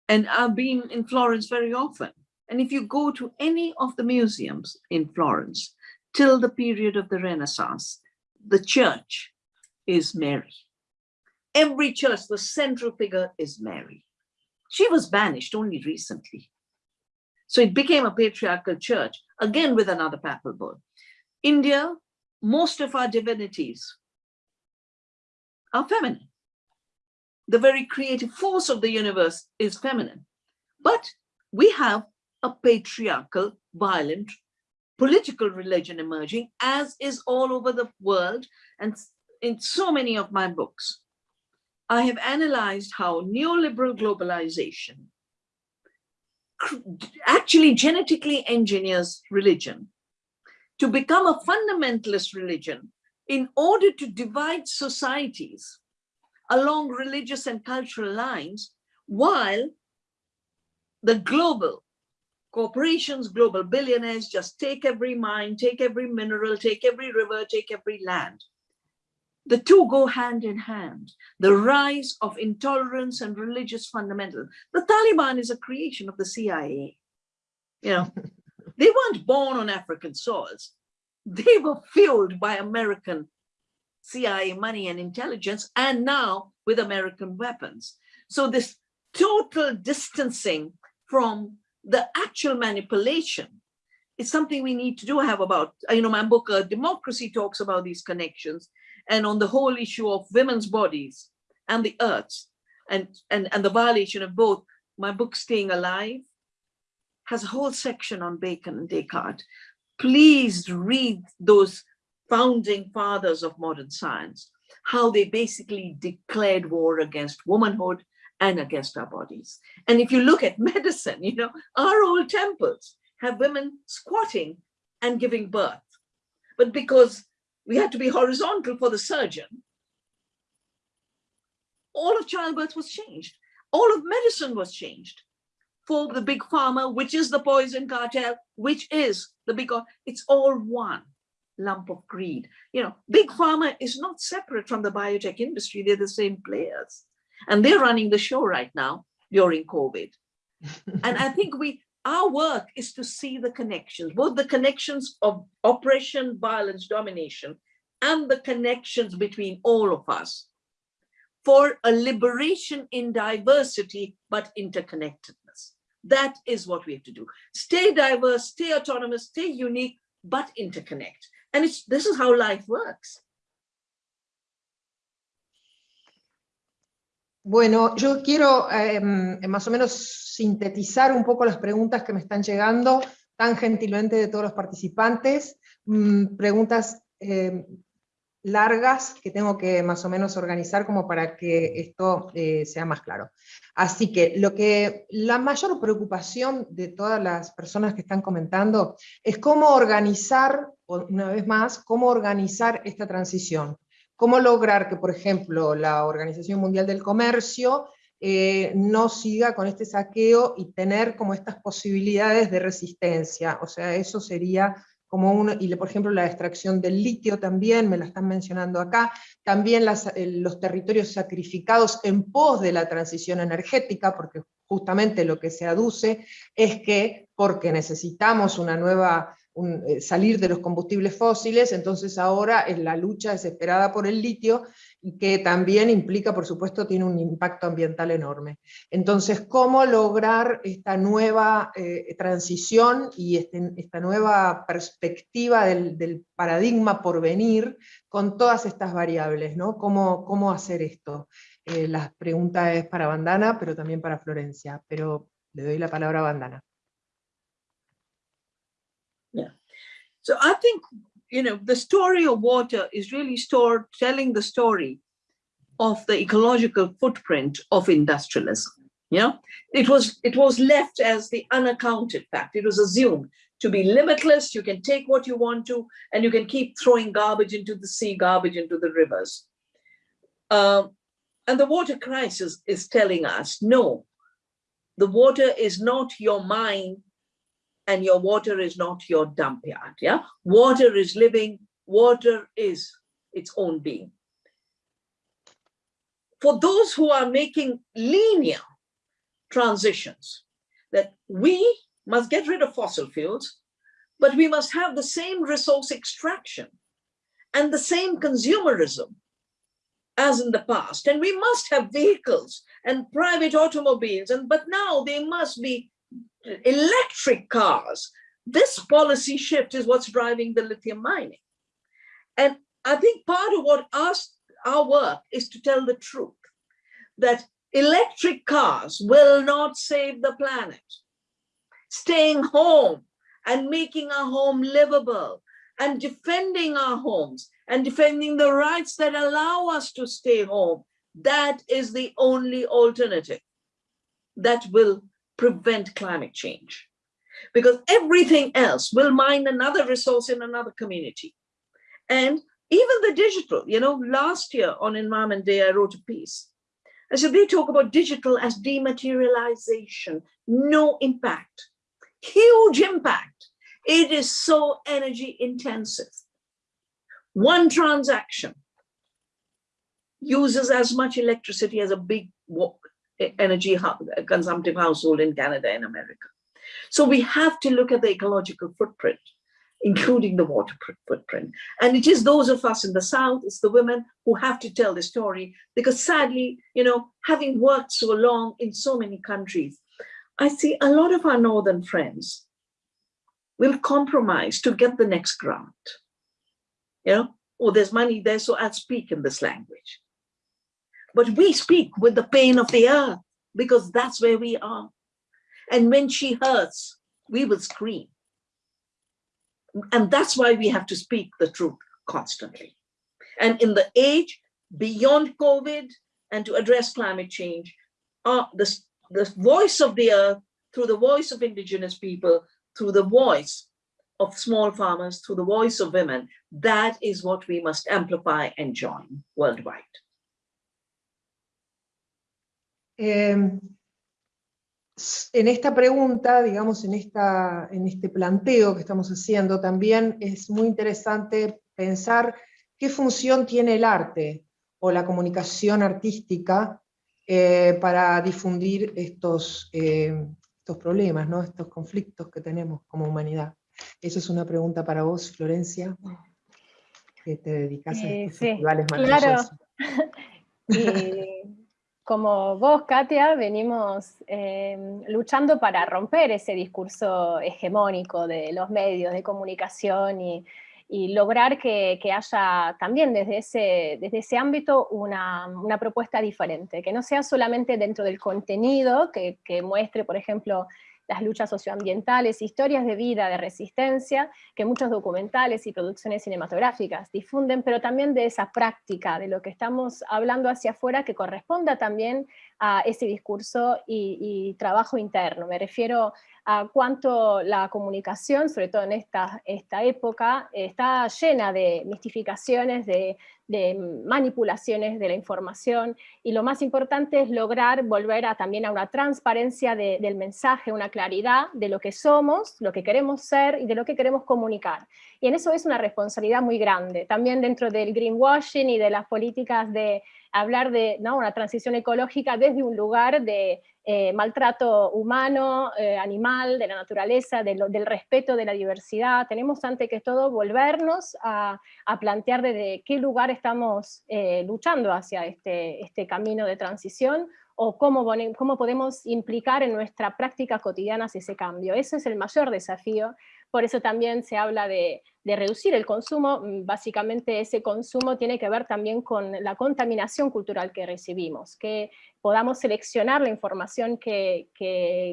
[SPEAKER 2] and I've been in Florence very often. And if you go to any of the museums in Florence, till the period of the Renaissance, the church is Mary. Every church, the central figure is Mary. She was banished only recently. So it became a patriarchal church, again with another papal bull. India, most of our divinities are feminine. The very creative force of the universe is feminine. But we have a patriarchal, violent, political religion emerging, as is all over the world and in so many of my books. I have analyzed how neoliberal globalization actually genetically engineers religion to become a fundamentalist religion in order to divide societies along religious and cultural lines while the global corporations, global billionaires just take every mine, take every mineral, take every river, take every land the two go hand in hand. The rise of intolerance and religious fundamentals. The Taliban is a creation of the CIA. You know, [laughs] they weren't born on African soils. They were fueled by American CIA money and intelligence, and now with American weapons. So this total distancing from the actual manipulation is something we need to do have about, you know, my book, uh, Democracy talks about these connections and on the whole issue of women's bodies and the earth and, and, and the violation of both. My book, Staying Alive, has a whole section on Bacon and Descartes. Please read those founding fathers of modern science, how they basically declared war against womanhood and against our bodies. And if you look at [laughs] medicine, you know, our old temples have women squatting and giving birth. But because we had to be horizontal for the surgeon, all of childbirth was changed. All of medicine was changed for the big pharma, which is the poison cartel, which is the big, it's all one lump of greed. You know, big pharma is not separate from the biotech industry. They're the same players and they're running the show right now during COVID. [laughs] and I think we, our work is to see the connections, both the connections of oppression, violence, domination, and the connections between all of us for a liberation in diversity, but interconnectedness. That is what we have to do. Stay diverse, stay autonomous, stay unique, but interconnect. And it's, this is how life works.
[SPEAKER 1] Bueno, yo quiero em, más o menos sintetizar un poco las preguntas que me están llegando tan gentilmente de todos los participantes, mm, preguntas em, largas que tengo que más o menos organizar como para que esto eh, sea más claro. Así que, lo que la mayor preocupación de todas las personas que están comentando es cómo organizar, una vez más, cómo organizar esta transición cómo lograr que, por ejemplo, la Organización Mundial del Comercio eh, no siga con este saqueo y tener como estas posibilidades de resistencia. O sea, eso sería como uno, y por ejemplo la extracción del litio también, me la están mencionando acá, también los territorios sacrificados en pos de la transición energética, porque justamente lo que se aduce es que porque necesitamos una nueva eh, salir de los combustibles fósiles, entonces ahora es la lucha desesperada por el litio, y que también implica, por supuesto, tiene un impacto ambiental enorme. Entonces, ¿cómo lograr esta nueva eh, transición y este, esta nueva perspectiva del, paradigma por venir con todas estas variables? ¿no? ¿Cómo, cómo hacer esto? Eh, la pregunta es para Bandana, pero también para Florencia, pero le doy la palabra a Bandana.
[SPEAKER 2] So I think, you know, the story of water is really stored, telling the story of the ecological footprint of industrialism. You know, it was it was left as the unaccounted fact. It was assumed to be limitless. You can take what you want to, and you can keep throwing garbage into the sea, garbage into the rivers. Um, and the water crisis is telling us, no, the water is not your mind and your water is not your dump yard. Yeah, water is living, water is its own being. For those who are making linear transitions, that we must get rid of fossil fuels, but we must have the same resource extraction and the same consumerism as in the past. And we must have vehicles and private automobiles, and but now they must be electric cars. This policy shift is what's driving the lithium mining. And I think part of what us, our work is to tell the truth that electric cars will not save the planet. Staying home and making our home livable and defending our homes and defending the rights that allow us to stay home, that is the only alternative that will prevent climate change because everything else will mine another resource in another community. And even the digital, you know, last year on Environment Day, I wrote a piece. I said, they talk about digital as dematerialization, no impact, huge impact. It is so energy intensive. One transaction uses as much electricity as a big energy consumptive household in Canada and America. So we have to look at the ecological footprint, including the water footprint. And it is those of us in the South, it's the women who have to tell the story because sadly, you know, having worked so long in so many countries, I see a lot of our Northern friends will compromise to get the next grant. You know, oh, there's money there, so I'll speak in this language. But we speak with the pain of the earth because that's where we are. And when she hurts, we will scream. And that's why we have to speak the truth constantly. And in the age beyond COVID and to address climate change, uh, the, the voice of the earth through the voice of indigenous people, through the voice of small farmers, through the voice of women, that is what we must amplify and join worldwide.
[SPEAKER 1] Eh, en esta pregunta, digamos, en, esta, en este planteo que estamos haciendo, también es muy interesante pensar qué función tiene el arte o la comunicación artística eh, para difundir estos, eh, estos problemas, ¿no? estos conflictos que tenemos como humanidad. Esa es una pregunta para vos, Florencia, que te dedicas a estos festivales maravillosos.
[SPEAKER 3] Claro. [laughs] como vos, Katia, venimos em, luchando para romper ese discurso hegemónico de los medios de comunicación y, lograr que, haya también desde ese, desde ese ámbito una, propuesta diferente, que no sea solamente dentro del contenido, que muestre, por ejemplo, las luchas socioambientales, historias de vida, de resistencia, que muchos documentales y producciones cinematográficas difunden, pero también de esa práctica, de lo que estamos hablando hacia afuera, que corresponda también a ese discurso y, trabajo interno. Me refiero a cuánto la comunicación, sobre todo en esta, esta época, está llena de mistificaciones, de, manipulaciones de la información, y lo más importante es lograr volver a, también a una transparencia del mensaje, una claridad de lo que somos, lo que queremos ser y de lo que queremos comunicar. Y en eso es una responsabilidad muy grande, también dentro del greenwashing y de las políticas de hablar de ¿no? una transición ecológica desde un lugar de eh, maltrato humano, eh, animal, de la naturaleza, del respeto de la diversidad. Tenemos ante que todo volvernos a, plantear desde qué lugar estamos eh, luchando hacia este, este camino de transición o cómo, cómo podemos implicar en nuestra práctica cotidiana ese cambio. Ese es el mayor desafío por eso también se habla de, reducir el consumo, mm, básicamente ese consumo tiene que ver también con la contaminación cultural que recibimos, que podamos seleccionar la información que,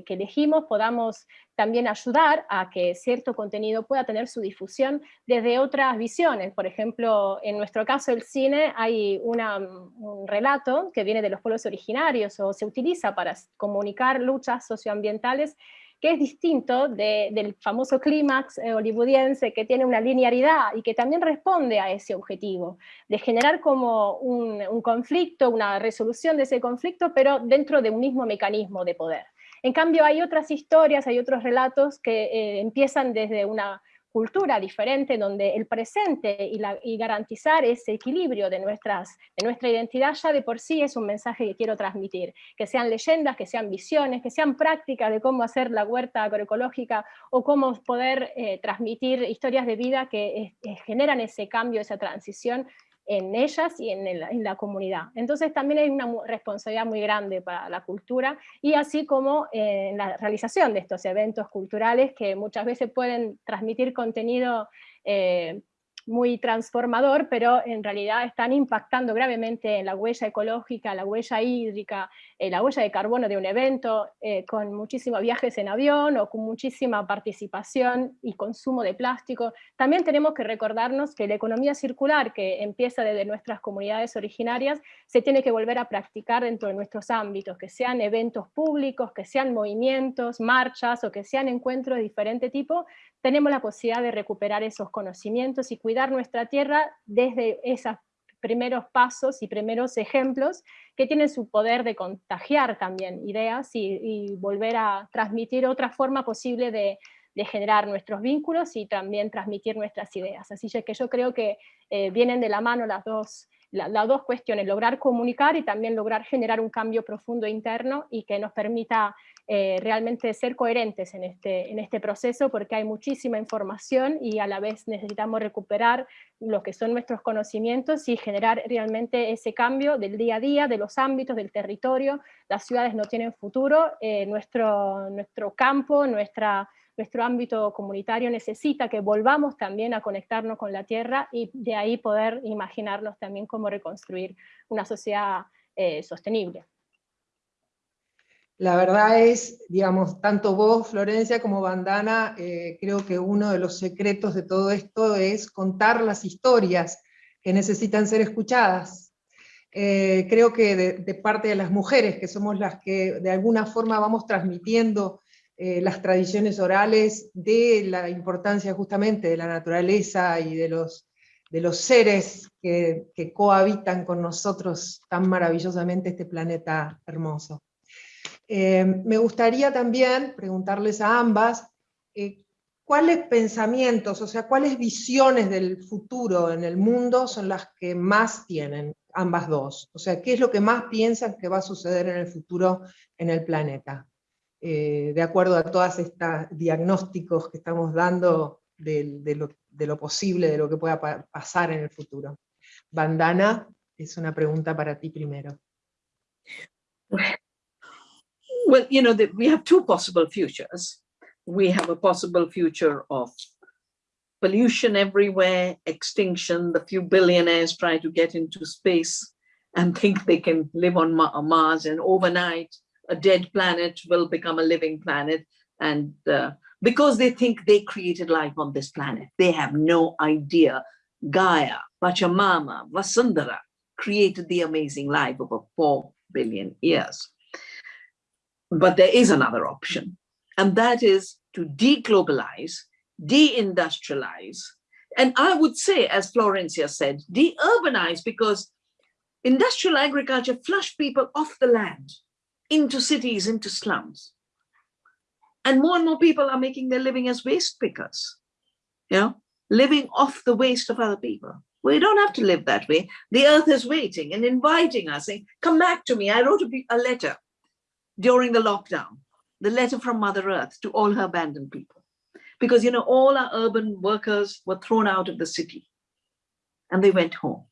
[SPEAKER 3] elegimos, podamos también ayudar a que cierto contenido pueda tener su difusión desde otras visiones. Por ejemplo, en nuestro caso el cine hay un relato que viene de los pueblos originarios o se utiliza para comunicar luchas socioambientales que es distinto del famoso clímax eh, hollywoodiense que tiene una linearidad y que también responde a ese objetivo, de generar como un, conflicto, una resolución de ese conflicto, pero dentro de un mismo mecanismo de poder. En cambio hay otras historias, hay otros relatos que eh, empiezan desde una cultura diferente, donde el presente y, garantizar ese equilibrio de, nuestras, de nuestra identidad ya de por sí es un mensaje que quiero transmitir, que sean leyendas, que sean visiones, que sean prácticas de cómo hacer la huerta agroecológica o cómo poder eh, transmitir historias de vida que generan ese cambio, esa transición en ellas y en, la comunidad. Entonces también hay una responsabilidad muy grande para la cultura y así como eh, en la realización de estos eventos culturales que muchas veces pueden transmitir contenido eh, muy transformador, pero en realidad están impactando gravemente en la huella ecológica, la huella hídrica, eh, la huella de carbono de un evento, eh, con muchísimos viajes en avión o con muchísima participación y consumo de plástico. También tenemos que recordarnos que la economía circular, que empieza desde nuestras comunidades originarias, se tiene que volver a practicar dentro de nuestros ámbitos, que sean eventos públicos, que sean movimientos, marchas o que sean encuentros de diferente tipo, tenemos la posibilidad de recuperar esos conocimientos y cuidar nuestra tierra desde esos primeros pasos y primeros ejemplos que tienen su poder de contagiar también ideas y, volver a transmitir otra forma posible de, generar nuestros vínculos y también transmitir nuestras ideas. Así que yo creo que eh, vienen de la mano las dos, las dos cuestiones, lograr comunicar y también lograr generar un cambio profundo interno y que nos permita eh, realmente ser coherentes en este, en este proceso porque hay muchísima información y a la vez necesitamos recuperar lo que son nuestros conocimientos y generar realmente ese cambio del día a día, de los ámbitos, del territorio. Las ciudades no tienen futuro, eh, nuestro, nuestro campo, nuestra, nuestro ámbito comunitario necesita que volvamos también a conectarnos con la tierra y de ahí poder imaginarnos también cómo reconstruir una sociedad eh, sostenible.
[SPEAKER 1] La verdad es, digamos, tanto vos, Florencia, como Bandana, eh, creo que uno de los secretos de todo esto es contar las historias que necesitan ser escuchadas. Eh, creo que de, parte de las mujeres, que somos las que de alguna forma vamos transmitiendo eh, las tradiciones orales de la importancia justamente de la naturaleza y de los, de los seres que cohabitan con nosotros tan maravillosamente este planeta hermoso. Eh, me gustaría también preguntarles a ambas, eh, ¿cuáles pensamientos, o sea, cuáles visiones del futuro en el mundo son las que más tienen ambas dos? O sea, ¿qué es lo que más piensan que va a suceder en el futuro en el planeta? Eh, de acuerdo a todos estos diagnósticos que estamos dando de, lo, posible, de lo que pueda pasar en el futuro. Bandana, es una pregunta para ti primero.
[SPEAKER 2] Well, you know, the, we have two possible futures. We have a possible future of pollution everywhere, extinction, the few billionaires try to get into space and think they can live on Mars and overnight a dead planet will become a living planet. And uh, because they think they created life on this planet, they have no idea Gaia, Pachamama, Vasundhara created the amazing life over 4 billion years. But there is another option, and that is to deglobalize, deindustrialize, and I would say, as Florencia said, de-urbanize because industrial agriculture flushed people off the land into cities, into slums. And more and more people are making their living as waste pickers, you know, living off the waste of other people. We don't have to live that way. The earth is waiting and inviting us, saying, come back to me. I wrote a, a letter during the lockdown, the letter from Mother Earth to all her abandoned people. Because, you know, all our urban workers were thrown out of the city and they went home.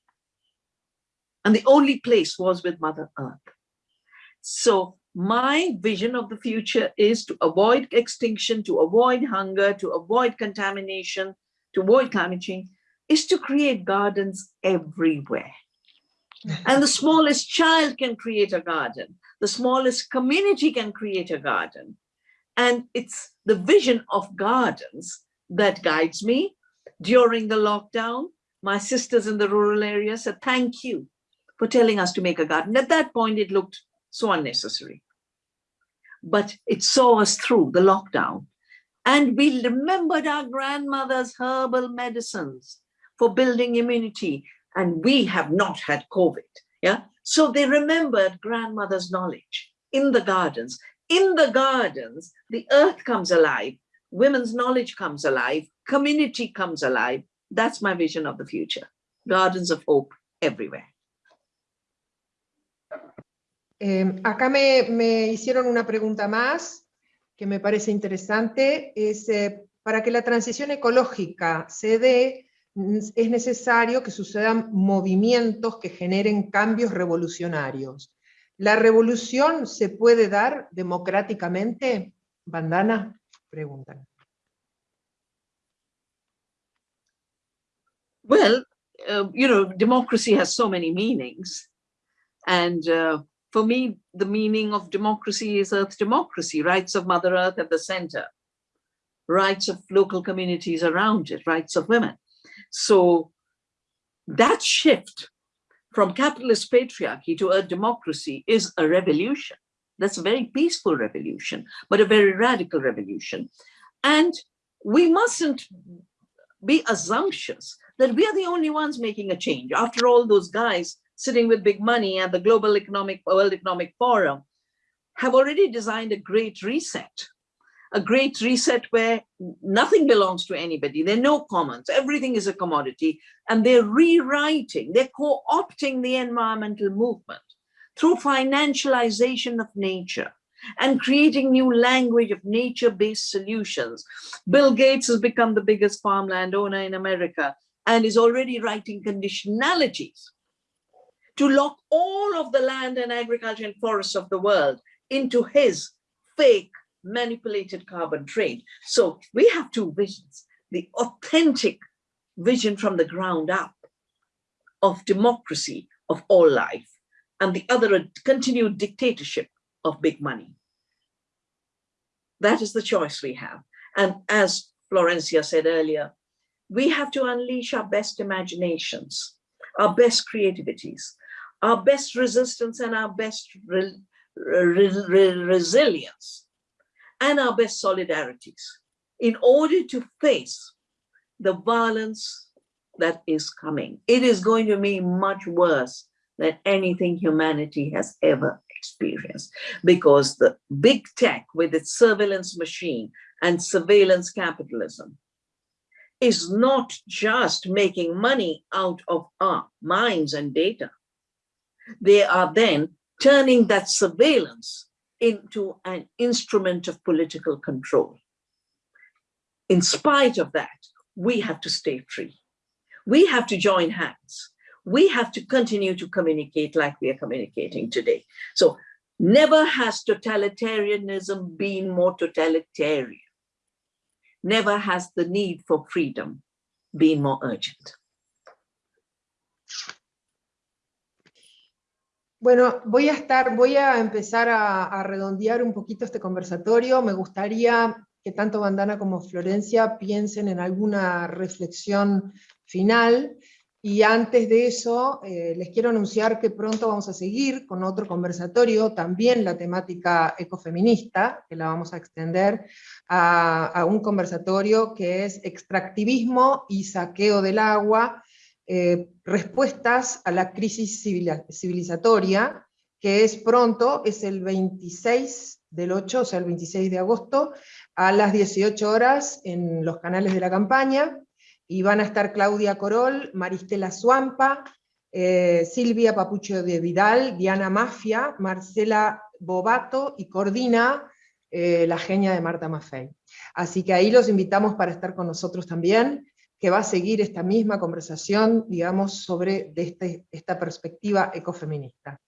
[SPEAKER 2] And the only place was with Mother Earth. So my vision of the future is to avoid extinction, to avoid hunger, to avoid contamination, to avoid climate change, is to create gardens everywhere. and the smallest child can create a garden the smallest community can create a garden. And it's the vision of gardens that guides me. During the lockdown, my sisters in the rural area said, thank you for telling us to make a garden. At that point, it looked so unnecessary. But it saw us through the lockdown. And we remembered our grandmother's herbal medicines for building immunity. And we have not had COVID. Yeah, so they remembered grandmother's knowledge in the gardens. In the gardens, the earth comes alive, women's knowledge comes alive, community comes alive. That's my vision of the future. Gardens of hope everywhere.
[SPEAKER 1] Eh, acá me, hicieron una pregunta más que me parece interesante, es eh, para que la transición ecológica se dé, es necesario que sucedan movimientos que generen cambios revolucionarios. ¿La revolución se puede dar democráticamente? Bandana, preguntan.
[SPEAKER 2] Well, uh, you know, democracy has so many meanings. And uh, for me, the meaning of democracy is Earth democracy, rights of Mother Earth at the center, rights of local communities around it, rights of women. So that shift from capitalist patriarchy to a democracy is a revolution. That's a very peaceful revolution, but a very radical revolution. And we mustn't be assumptuous that we are the only ones making a change. After all, those guys sitting with big money at the Global Economic World Economic Forum have already designed a great reset a great reset where nothing belongs to anybody. There are no commons. Everything is a commodity. And they're rewriting, they're co-opting the environmental movement through financialization of nature and creating new language of nature-based solutions. Bill Gates has become the biggest farmland owner in America and is already writing conditionalities to lock all of the land and agriculture and forests of the world into his fake manipulated carbon trade. So we have two visions, the authentic vision from the ground up of democracy of all life, and the other a continued dictatorship of big money. That is the choice we have. And as Florencia said earlier, we have to unleash our best imaginations, our best creativities, our best resistance and our best re re re resilience and our best solidarities in order to face the violence that is coming. It is going to be much worse than anything humanity has ever experienced because the big tech with its surveillance machine and surveillance capitalism is not just making money out of our minds and data. They are then turning that surveillance into an instrument of political control. In spite of that, we have to stay free. We have to join hands. We have to continue to communicate like we are communicating today. So never has totalitarianism been more totalitarian. Never has the need for freedom been more urgent.
[SPEAKER 1] Bueno, voy a estar, voy a empezar a, redondear un poquito este conversatorio. Me gustaría que tanto Bandana como Florencia piensen en alguna reflexión final. Y antes de eso, eh, les quiero anunciar que pronto vamos a seguir con otro conversatorio, también la temática ecofeminista, que la vamos a extender a, a un conversatorio que es extractivismo y saqueo del agua, eh, respuestas a la crisis civilizatoria, que es pronto, es el 26 del 8, o sea, el 26 de agosto, a las 18 horas en los canales de la campaña, y van a estar Claudia Corol, Maristela Suampa, eh, Silvia Papucho de Vidal, Diana Mafia, Marcela Bobato y coordina eh, la genia de Marta Maffei. Así que ahí los invitamos para estar con nosotros también que va a seguir esta misma conversación, digamos, sobre este, esta perspectiva ecofeminista.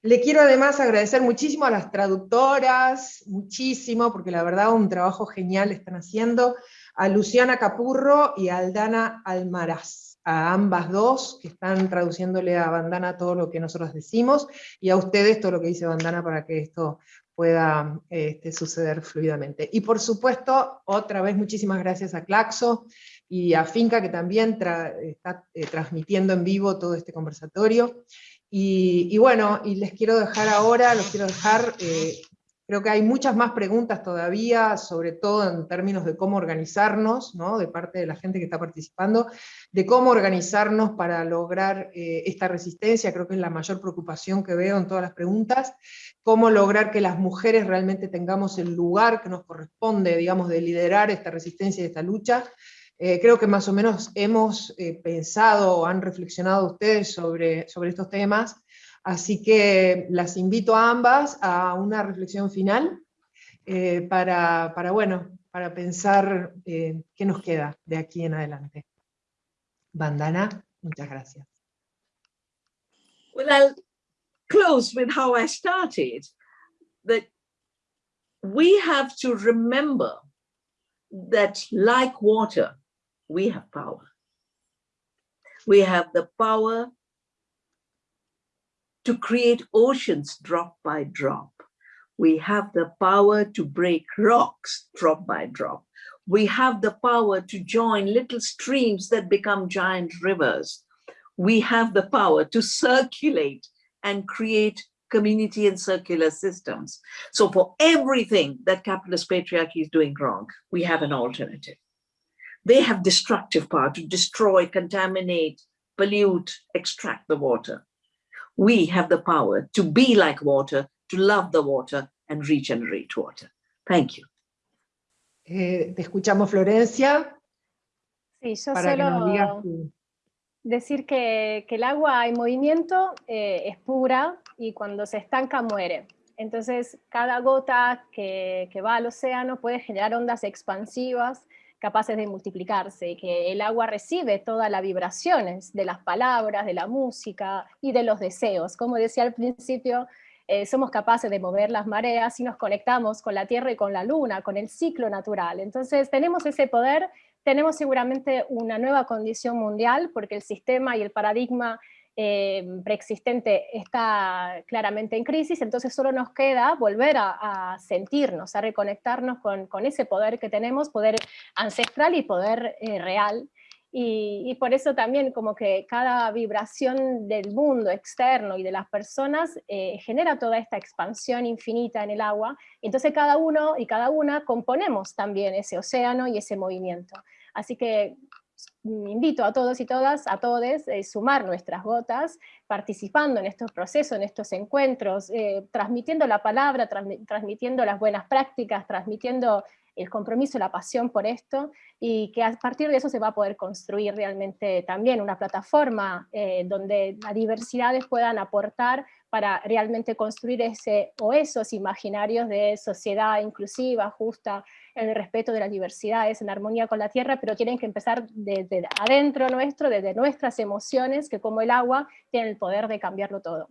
[SPEAKER 1] Le quiero además agradecer muchísimo a las traductoras, muchísimo, porque la verdad un trabajo genial están haciendo, a Luciana Capurro y a Aldana Almaraz, a ambas dos, que están traduciéndole a Bandana todo lo que nosotros decimos, y a ustedes todo lo que dice Bandana para que esto pueda este, suceder fluidamente. Y por supuesto, otra vez muchísimas gracias a Claxo, y a Finca, que también está eh, transmitiendo en vivo todo este conversatorio. Y, bueno, y les quiero dejar ahora, los quiero dejar, eh, creo que hay muchas más preguntas todavía, sobre todo en términos de cómo organizarnos, ¿no? de parte de la gente que está participando, de cómo organizarnos para lograr eh, esta resistencia, creo que es la mayor preocupación que veo en todas las preguntas, cómo lograr que las mujeres realmente tengamos el lugar que nos corresponde, digamos, de liderar esta resistencia y esta lucha, eh, creo que más o menos hemos eh, pensado o han reflexionado ustedes sobre, sobre estos temas, así que las invito a ambas a una reflexión final eh, para, para, bueno, para pensar qué nos queda de aquí en adelante. Bandana, muchas gracias.
[SPEAKER 2] Well, I'll close with how I started, that we have to remember that like water, we have power. We have the power to create oceans drop by drop. We have the power to break rocks drop by drop. We have the power to join little streams that become giant rivers. We have the power to circulate and create community and circular systems. So for everything that capitalist patriarchy is doing wrong, we have an alternative. They have destructive power to destroy, contaminate, pollute, extract the water. We have the power to be like water, to love the water and regenerate water. Thank you.
[SPEAKER 1] Eh, te escuchamos, Florencia.
[SPEAKER 3] Sí, yo solo decir que, el agua en movimiento eh, es pura y cuando se estanca muere. Entonces, cada gota que, que va al océano puede generar ondas expansivas capaces de multiplicarse, que el agua recibe todas las vibraciones de las palabras, de la música y de los deseos. Como decía al principio, eh, somos capaces de mover las mareas y nos conectamos con la Tierra y con la Luna, con el ciclo natural. Entonces tenemos ese poder, tenemos seguramente una nueva condición mundial, porque el sistema y el paradigma eh, preexistente está claramente en crisis, entonces solo nos queda volver a, sentirnos, a reconectarnos con, ese poder que tenemos, poder ancestral y poder eh, real, y, por eso también como que cada vibración del mundo externo y de las personas eh, genera toda esta expansión infinita en el agua, entonces cada uno y cada una componemos también ese océano y ese movimiento. Así que invito a todos y todas, a todos, eh, sumar nuestras gotas, participando en estos procesos, en estos encuentros, eh, transmitiendo la palabra, transmitiendo las buenas prácticas, transmitiendo el compromiso, la pasión por esto, y que a partir de eso se va a poder construir realmente también una plataforma eh, donde las diversidades puedan aportar para realmente construir ese o esos imaginarios de sociedad inclusiva, justa, en el respeto de las diversidades, en armonía con la tierra, pero tienen que empezar desde adentro nuestro, desde nuestras emociones, que como el agua tienen el poder de cambiarlo todo.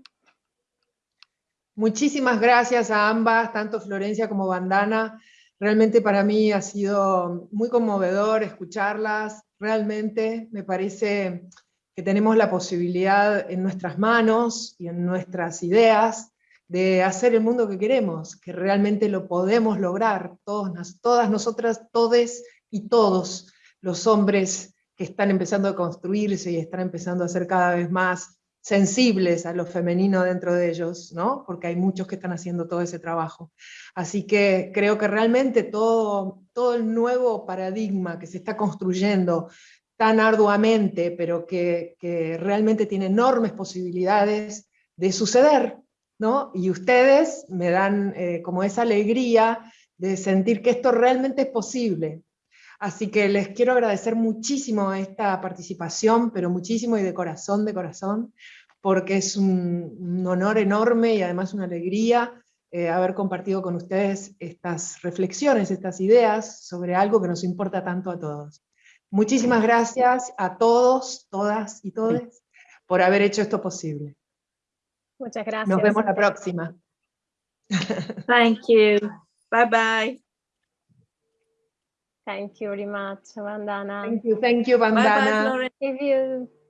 [SPEAKER 1] Muchísimas gracias a ambas, tanto Florencia como Bandana. Realmente para mí ha sido muy conmovedor escucharlas, realmente me parece que tenemos la posibilidad en nuestras manos y en nuestras ideas de hacer el mundo que queremos, que realmente lo podemos lograr, todos, todas nosotras, todes y todos los hombres que están empezando a construirse y están empezando a ser cada vez más sensibles a lo femenino dentro de ellos, ¿no? porque hay muchos que están haciendo todo ese trabajo. Así que creo que realmente todo, todo el nuevo paradigma que se está construyendo tan arduamente, pero que, realmente tiene enormes posibilidades de suceder, ¿no? Y ustedes me dan eh, como esa alegría de sentir que esto realmente es posible. Así que les quiero agradecer muchísimo esta participación, pero muchísimo y de corazón, de corazón, porque es un, honor enorme y además una alegría eh, haber compartido con ustedes estas reflexiones, estas ideas sobre algo que nos importa tanto a todos. Muchísimas gracias a todos, todas y todos por haber hecho esto posible.
[SPEAKER 3] Muchas gracias.
[SPEAKER 1] Nos vemos la próxima.
[SPEAKER 2] Thank you. Bye bye.
[SPEAKER 3] Thank you very much, Vandana.
[SPEAKER 1] Thank you, thank you, Vandana.
[SPEAKER 2] Bye bye,